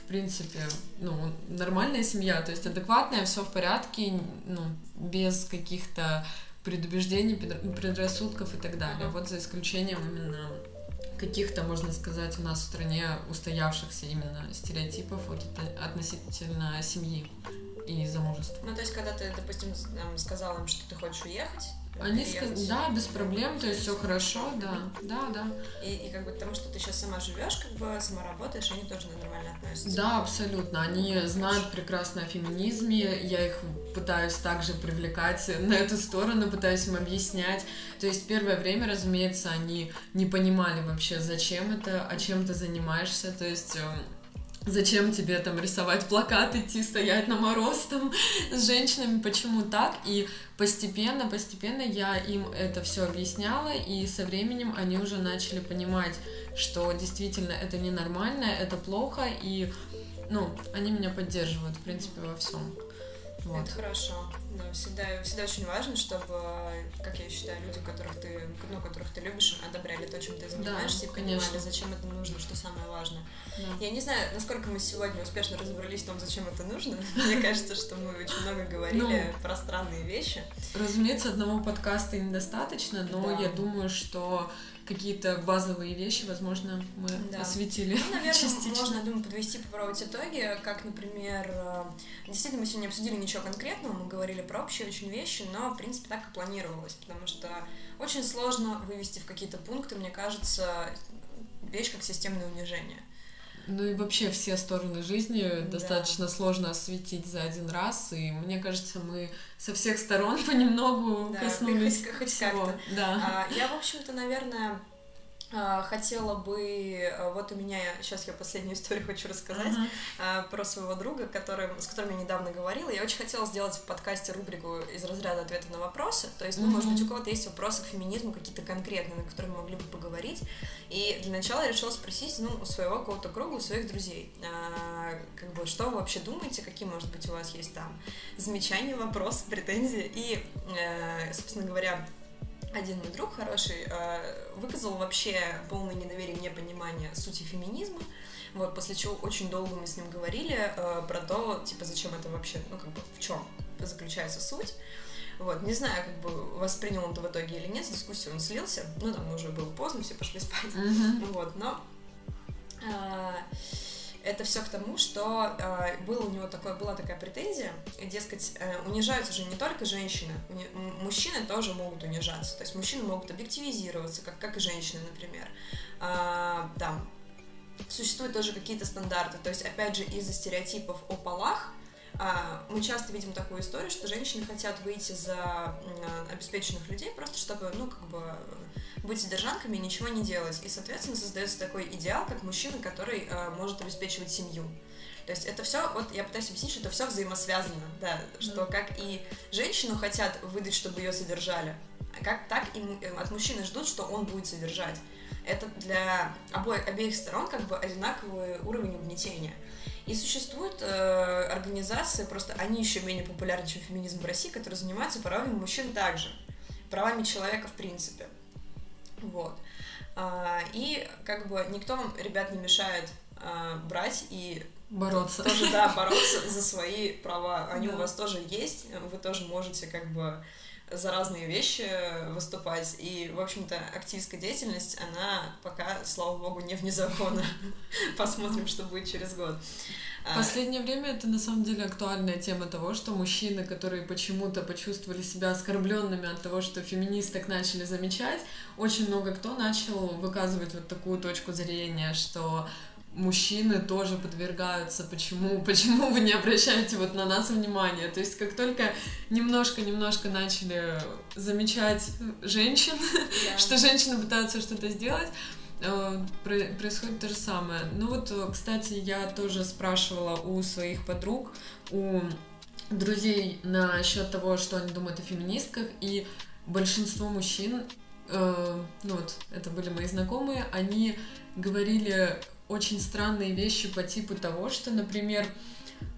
в принципе, ну, нормальная семья, то есть адекватная, все в порядке, ну, без каких-то предубеждений, предрассудков и так далее. Вот за исключением именно каких-то, можно сказать, у нас в стране устоявшихся именно стереотипов вот относительно семьи и замужества. Ну, то есть, когда ты, допустим, сказала им, что ты хочешь уехать, они сказали, да, без проблем, то есть все хорошо, да, да, да. И, и как бы потому, что ты сейчас сама живешь, как бы сама работаешь, они тоже нормально относятся. Да, абсолютно. Они знают прекрасно о феминизме, я их пытаюсь также привлекать на эту сторону, пытаюсь им объяснять. То есть первое время, разумеется, они не понимали вообще, зачем это, а чем ты занимаешься, то есть эм, Зачем тебе там рисовать плакат, идти стоять на мороз там с женщинами, почему так? И постепенно, постепенно я им это все объясняла, и со временем они уже начали понимать, что действительно это ненормально, это плохо, и ну, они меня поддерживают, в принципе, во всем. Вот. Это хорошо. Да, всегда, всегда очень важно, чтобы, как я считаю, люди, которых ты, ну, которых ты любишь, одобряли то, чем ты занимаешься, да, и понимали, конечно. зачем это нужно, что самое важное. Да. Я не знаю, насколько мы сегодня успешно разобрались в том, зачем это нужно. Мне кажется, что мы очень много говорили ну, про странные вещи. Разумеется, одного подкаста недостаточно, но я думаю, что какие-то базовые вещи, возможно, мы да. осветили. Ну, наверное, частично. можно, думаю, подвести, попробовать итоги, как, например, э, действительно, мы сегодня не обсудили ничего конкретного, мы говорили про общие очень вещи, но, в принципе, так и планировалось, потому что очень сложно вывести в какие-то пункты, мне кажется, вещь как системное унижение. Ну и вообще все стороны жизни да. достаточно сложно осветить за один раз, и мне кажется, мы со всех сторон понемногу да, коснулись хоть, хоть как-то. Да. А, я, в общем-то, наверное, хотела бы, а, вот у меня, сейчас я последнюю историю хочу рассказать uh-huh. про своего друга, который, с которым я недавно говорила. Я очень хотела сделать в подкасте рубрику из разряда ответа на вопросы. То есть, ну, uh-huh. может быть, у кого-то есть вопросы к феминизму какие-то конкретные, на которые мы могли бы поговорить. И для начала я решила спросить, ну, у своего какого-то круга, у своих друзей, а, как бы, что вы вообще думаете, какие, может быть, у вас есть там замечания, вопросы, претензии. И, э, собственно говоря, один мой друг хороший э, выказал вообще полное недоверие, непонимание сути феминизма. Вот, после чего очень долго мы с ним говорили э, про то, типа, зачем это вообще, ну, как бы, в чем заключается суть. Вот, не знаю, как бы воспринял он это в итоге или нет, с дискуссии он слился, ну, там уже было поздно, все пошли спать, mm-hmm. вот, но э, это все к тому, что э, было у него такое, была такая претензия, дескать, э, унижаются же не только женщины, уни, мужчины тоже могут унижаться, то есть мужчины могут объективизироваться, как, как и женщины, например. Э, там существуют тоже какие-то стандарты, то есть, опять же, из-за стереотипов о полах, а, мы часто видим такую историю, что женщины хотят выйти за обеспеченных людей просто чтобы, ну, как бы быть содержанками и ничего не делать. И, соответственно, создается такой идеал, как мужчина, который э, может обеспечивать семью. То есть это все, вот я пытаюсь объяснить, что это все взаимосвязано, да, что как и женщину хотят выдать, чтобы ее содержали, как так и от мужчины ждут, что он будет содержать. Это для обоих, обеих сторон как бы одинаковый уровень угнетения. И существуют э, организации, просто они еще менее популярны, чем феминизм в России, которые занимаются правами мужчин также, правами человека в принципе. Вот. А, и как бы никто вам, ребят, не мешает а, брать и бороться. Тоже, да, бороться за свои права. Они да. у вас тоже есть, вы тоже можете как бы за разные вещи выступать. И, в общем-то, активистская деятельность, она пока, слава богу, не вне закона. Посмотрим, что будет через год. А, последнее время это на самом деле актуальная тема того, что мужчины, которые почему-то почувствовали себя оскорбленными от того, что феминисток начали замечать, очень много кто начал выказывать вот такую точку зрения, что мужчины тоже подвергаются, почему, почему вы не обращаете вот на нас внимание. То есть как только немножко-немножко начали замечать женщин, yeah. что женщины пытаются что-то сделать, э, происходит то же самое. Ну вот, кстати, я тоже спрашивала у своих подруг, у друзей насчет того, что они думают о феминистках, и большинство мужчин, э, ну вот, это были мои знакомые, они говорили очень странные вещи по типу того, что, например,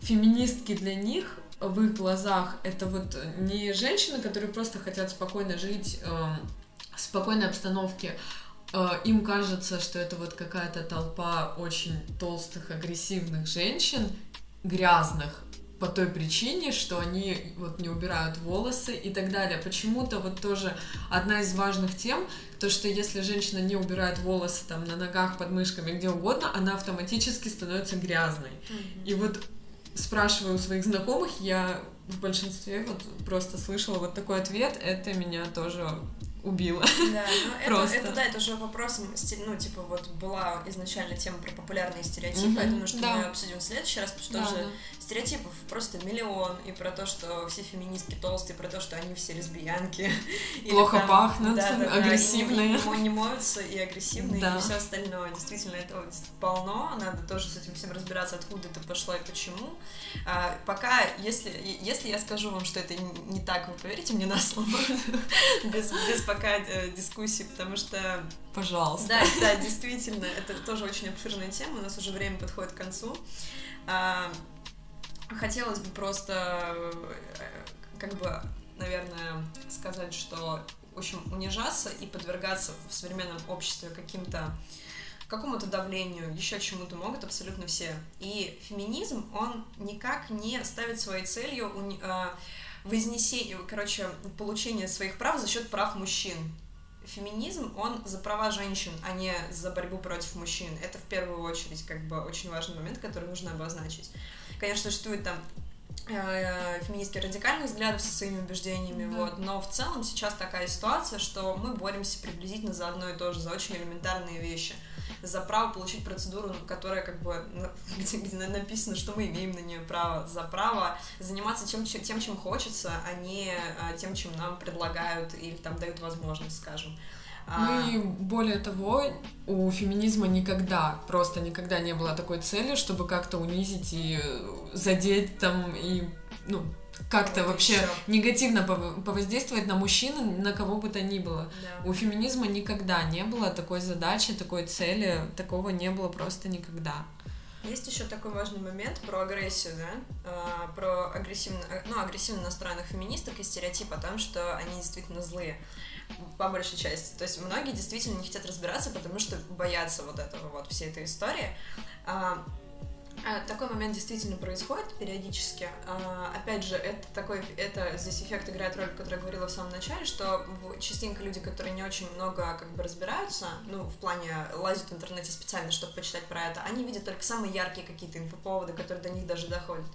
феминистки для них в их глазах это вот не женщины, которые просто хотят спокойно жить э, в спокойной обстановке. Э, им кажется, что это вот какая-то толпа очень толстых, агрессивных женщин, грязных, по той причине, что они вот не убирают волосы и так далее. Почему-то вот тоже одна из важных тем, то что если женщина не убирает волосы там на ногах, под мышками, где угодно, она автоматически становится грязной. Mm-hmm. И вот спрашиваю у своих знакомых, я в большинстве вот просто слышала вот такой ответ, это меня тоже убила. Да, ну это, это, да, это уже вопрос, ну, типа, вот была изначально тема про популярные стереотипы, mm-hmm. я думаю, что да. мы обсудим в следующий раз, потому что да, тоже да. Стереотипов просто миллион, и про то, что все феминистки толстые, про то, что они все лесбиянки. Плохо там, пахнут, да, да, агрессивные. Да, не, не моются и агрессивные, да. и все остальное. Действительно, этого полно, надо тоже с этим всем разбираться, откуда это пошло и почему. А, пока, если, если я скажу вам, что это не так, вы поверите мне на слово, без, без пока э, дискуссии, потому что... Пожалуйста. Да, да, действительно, это тоже очень обширная тема, у нас уже время подходит к концу. А, хотелось бы просто, э, как бы, наверное, сказать, что, в общем, унижаться и подвергаться в современном обществе каким-то какому-то давлению, еще чему-то могут абсолютно все. И феминизм, он никак не ставит своей целью э, вознесение, короче, получение своих прав за счет прав мужчин. Феминизм, он за права женщин, а не за борьбу против мужчин. Это в первую очередь, как бы, очень важный момент, который нужно обозначить. Конечно, существует там э, феминистки радикальных взглядов со своими убеждениями, да. вот, но в целом сейчас такая ситуация, что мы боремся приблизительно за одно и то же, за очень элементарные вещи за право получить процедуру, которая как бы, где, где написано, что мы имеем на нее право, за право заниматься тем, тем чем хочется, а не а, тем, чем нам предлагают или там дают возможность, скажем. А ну и более того, у феминизма никогда, просто никогда не было такой цели, чтобы как-то унизить и задеть там и, ну, как-то вообще еще. негативно повоздействовать на мужчин, на кого бы то ни было. Да. У феминизма никогда не было такой задачи, такой цели, такого не было просто никогда. Есть еще такой важный момент про агрессию, да, а, про агрессивно, ну, агрессивно настроенных феминисток и стереотип о том, что они действительно злые по большей части. То есть многие действительно не хотят разбираться, потому что боятся вот этого вот всей этой истории. А, такой момент действительно происходит периодически. А, опять же, это такой, это здесь эффект играет роль, который я говорила в самом начале, что частенько люди, которые не очень много как бы разбираются, ну, в плане лазят в интернете специально, чтобы почитать про это, они видят только самые яркие какие-то инфоповоды, которые до них даже доходят.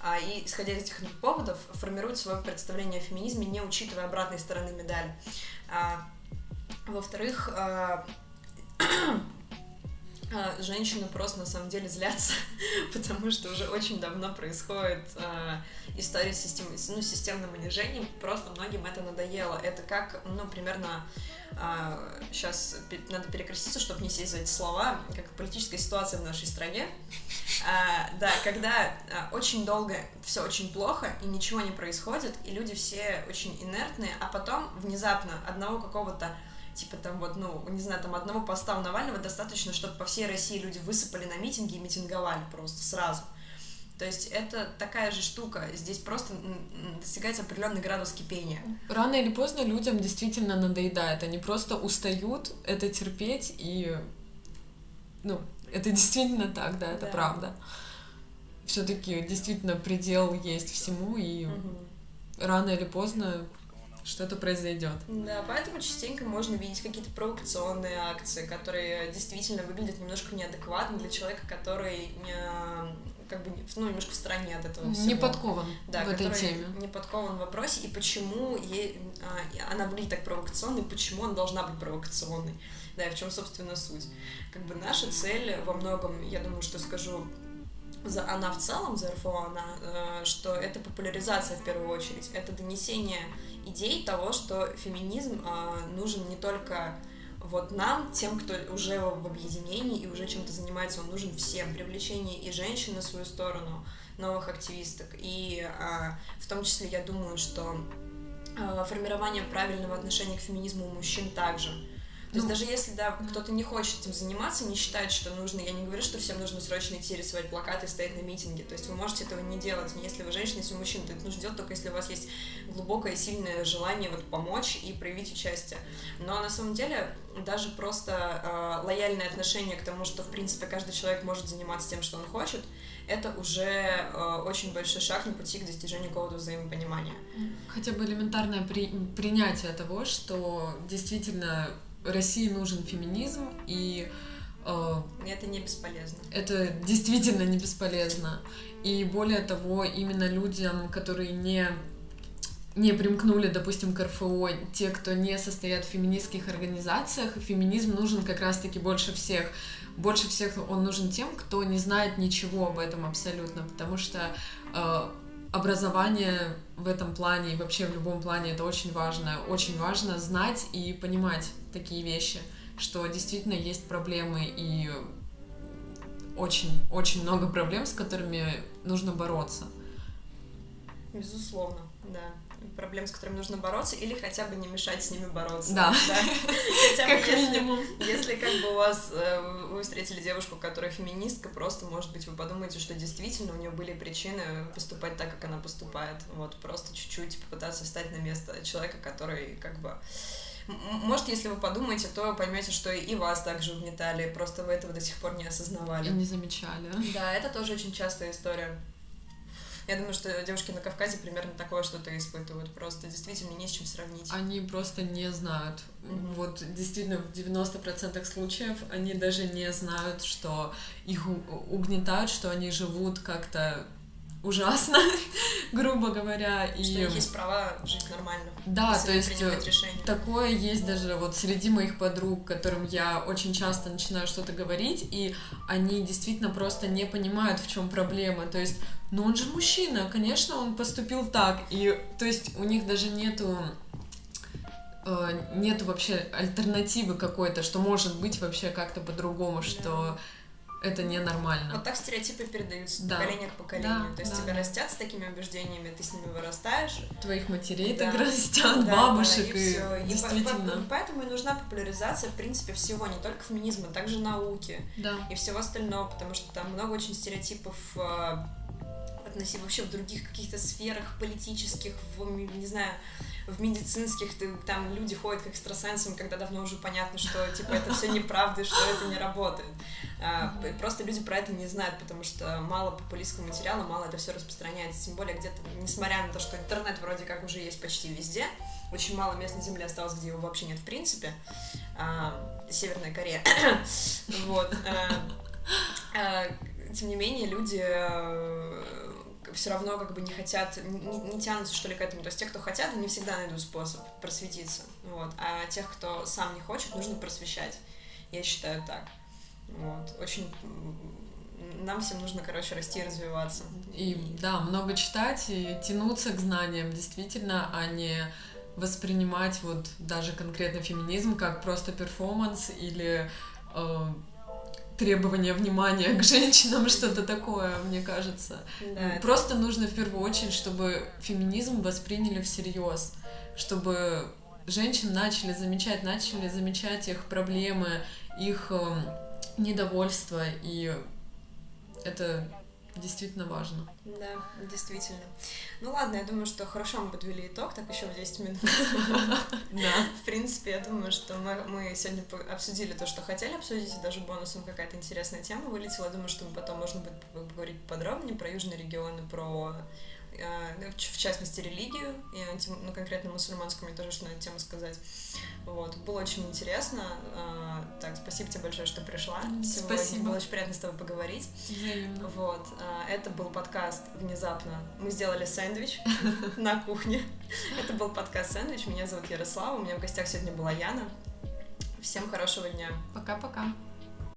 А, и, исходя из этих поводов, формируют свое представление о феминизме, не учитывая обратной стороны медали. Во-вторых, а, женщины просто на самом деле злятся, потому что уже очень давно происходит э, история с систем, ну, системным унижением, просто многим это надоело. Это как, ну, примерно, э, сейчас надо перекреститься, чтобы не сесть за эти слова, как политическая ситуация в нашей стране. А, да, когда а, очень долго все очень плохо и ничего не происходит, и люди все очень инертные, а потом внезапно одного какого-то типа там вот, ну, не знаю, там одного поста у Навального достаточно, чтобы по всей России люди высыпали на митинги и митинговали просто сразу. То есть это такая же штука. Здесь просто достигается определенный градус кипения. Рано или поздно людям действительно надоедает. Они просто устают это терпеть и ну, это действительно так, да, это да. правда. Все-таки действительно предел есть всему, и угу. рано или поздно что-то произойдет. Да, поэтому частенько можно видеть какие-то провокационные акции, которые действительно выглядят немножко неадекватно для человека, который не, как бы ну, немножко в стороне от этого всего. Не подкован да, в этой теме. Не подкован в вопросе, и почему ей, а, она выглядит так провокационной, почему она должна быть провокационной. Да, и в чем, собственно, суть. Как бы наша цель во многом, я думаю, что скажу за она в целом, за РФО, она, э, что это популяризация в первую очередь, это донесение идей того, что феминизм э, нужен не только вот нам, тем, кто уже в объединении и уже чем-то занимается, он нужен всем. Привлечение и женщин на свою сторону, новых активисток. И а, в том числе я думаю, что а, формирование правильного отношения к феминизму у мужчин также. То есть ну, даже если, да, кто-то не хочет этим заниматься, не считает, что нужно, я не говорю, что всем нужно срочно идти рисовать плакаты и стоять на митинге, то есть вы можете этого не делать, не если вы женщина, если вы мужчина, то это нужно делать только если у вас есть глубокое, сильное желание вот помочь и проявить участие. Но на самом деле даже просто э, лояльное отношение к тому, что, в принципе, каждый человек может заниматься тем, что он хочет, это уже э, очень большой шаг на пути к достижению какого-то взаимопонимания. Хотя бы элементарное при, принятие того, что действительно России нужен феминизм, и э, это не бесполезно. Это действительно не бесполезно. И более того, именно людям, которые не не примкнули, допустим, к РФО, те, кто не состоят в феминистских организациях, феминизм нужен как раз-таки больше всех. Больше всех он нужен тем, кто не знает ничего об этом абсолютно, потому что э, образование в этом плане и вообще в любом плане это очень важно. Очень важно знать и понимать такие вещи, что действительно есть проблемы и очень-очень много проблем, с которыми нужно бороться. Безусловно, да. Проблем, с которыми нужно бороться, или хотя бы не мешать с ними бороться. Да. да? Хотя бы если, если как бы у вас э, вы встретили девушку, которая феминистка, просто, может быть, вы подумаете, что действительно у нее были причины поступать так, как она поступает. Вот просто чуть-чуть попытаться встать на место человека, который как бы может, если вы подумаете, то поймете, что и вас также угнетали, просто вы этого до сих пор не осознавали. И не замечали. Да, это тоже очень частая история. Я думаю, что девушки на Кавказе примерно такое что-то испытывают. Просто действительно не с чем сравнить. Они просто не знают. Mm-hmm. Вот действительно в 90% случаев они даже не знают, что их угнетают, что они живут как-то ужасно, грубо говоря. И... Что есть права жить нормально. Да, то есть э, такое есть даже вот среди моих подруг, которым я очень часто начинаю что-то говорить, и они действительно просто не понимают, в чем проблема. То есть, ну он же мужчина, конечно, он поступил так. И то есть у них даже нету э, нету вообще альтернативы какой-то, что может быть вообще как-то по-другому, да. что это ненормально. Вот так стереотипы передаются да. поколение к поколению. Да, То есть да, тебя да. растят с такими убеждениями, ты с ними вырастаешь. Твоих матерей да. так растят, да, бабушек, да, и, и все. действительно. И по, поэтому и нужна популяризация, в принципе, всего, не только феминизма, а также науки да. и всего остального, потому что там много очень стереотипов а, относительно вообще в других каких-то сферах политических, в, не знаю, в медицинских, ты, там люди ходят к экстрасенсам, когда давно уже понятно, что типа это все неправда, что это не работает. А, просто люди про это не знают, потому что мало популистского материала, мало это все распространяется. Тем более где-то, несмотря на то, что интернет вроде как уже есть почти везде, очень мало мест на Земле осталось, где его вообще нет в принципе. А, Северная Корея. вот. А, тем не менее, люди все равно как бы не хотят, не, не тянутся что ли к этому. То есть те, кто хотят, они всегда найдут способ просветиться. Вот. А тех, кто сам не хочет, нужно просвещать. Я считаю так. Вот. Очень нам всем нужно, короче, расти и развиваться. И да, много читать и тянуться к знаниям, действительно, а не воспринимать вот даже конкретно феминизм как просто перформанс или э, требования внимания к женщинам, что-то такое, мне кажется. Да, Просто это... нужно в первую очередь, чтобы феминизм восприняли всерьез, чтобы женщин начали замечать, начали замечать их проблемы, их эм, недовольство, и это действительно важно. Да, действительно. Ну ладно, я думаю, что хорошо мы подвели итог, так еще в 10 минут. Да. В принципе, я думаю, что мы, сегодня обсудили то, что хотели обсудить, и даже бонусом какая-то интересная тема вылетела. Я думаю, что мы потом можно будет поговорить подробнее про южные регионы, про в частности, религию, и ну, конкретно мусульманскую, мне тоже что на эту тему сказать. Вот, было очень интересно. Э, так, спасибо тебе большое, что пришла. Сегодня. Спасибо. Было очень приятно с тобой поговорить. Взаимно. Вот, э, это был подкаст внезапно. Мы сделали сэндвич на кухне. Это был подкаст сэндвич. Меня зовут Ярослава. У меня в гостях сегодня была Яна. Всем хорошего дня. Пока-пока.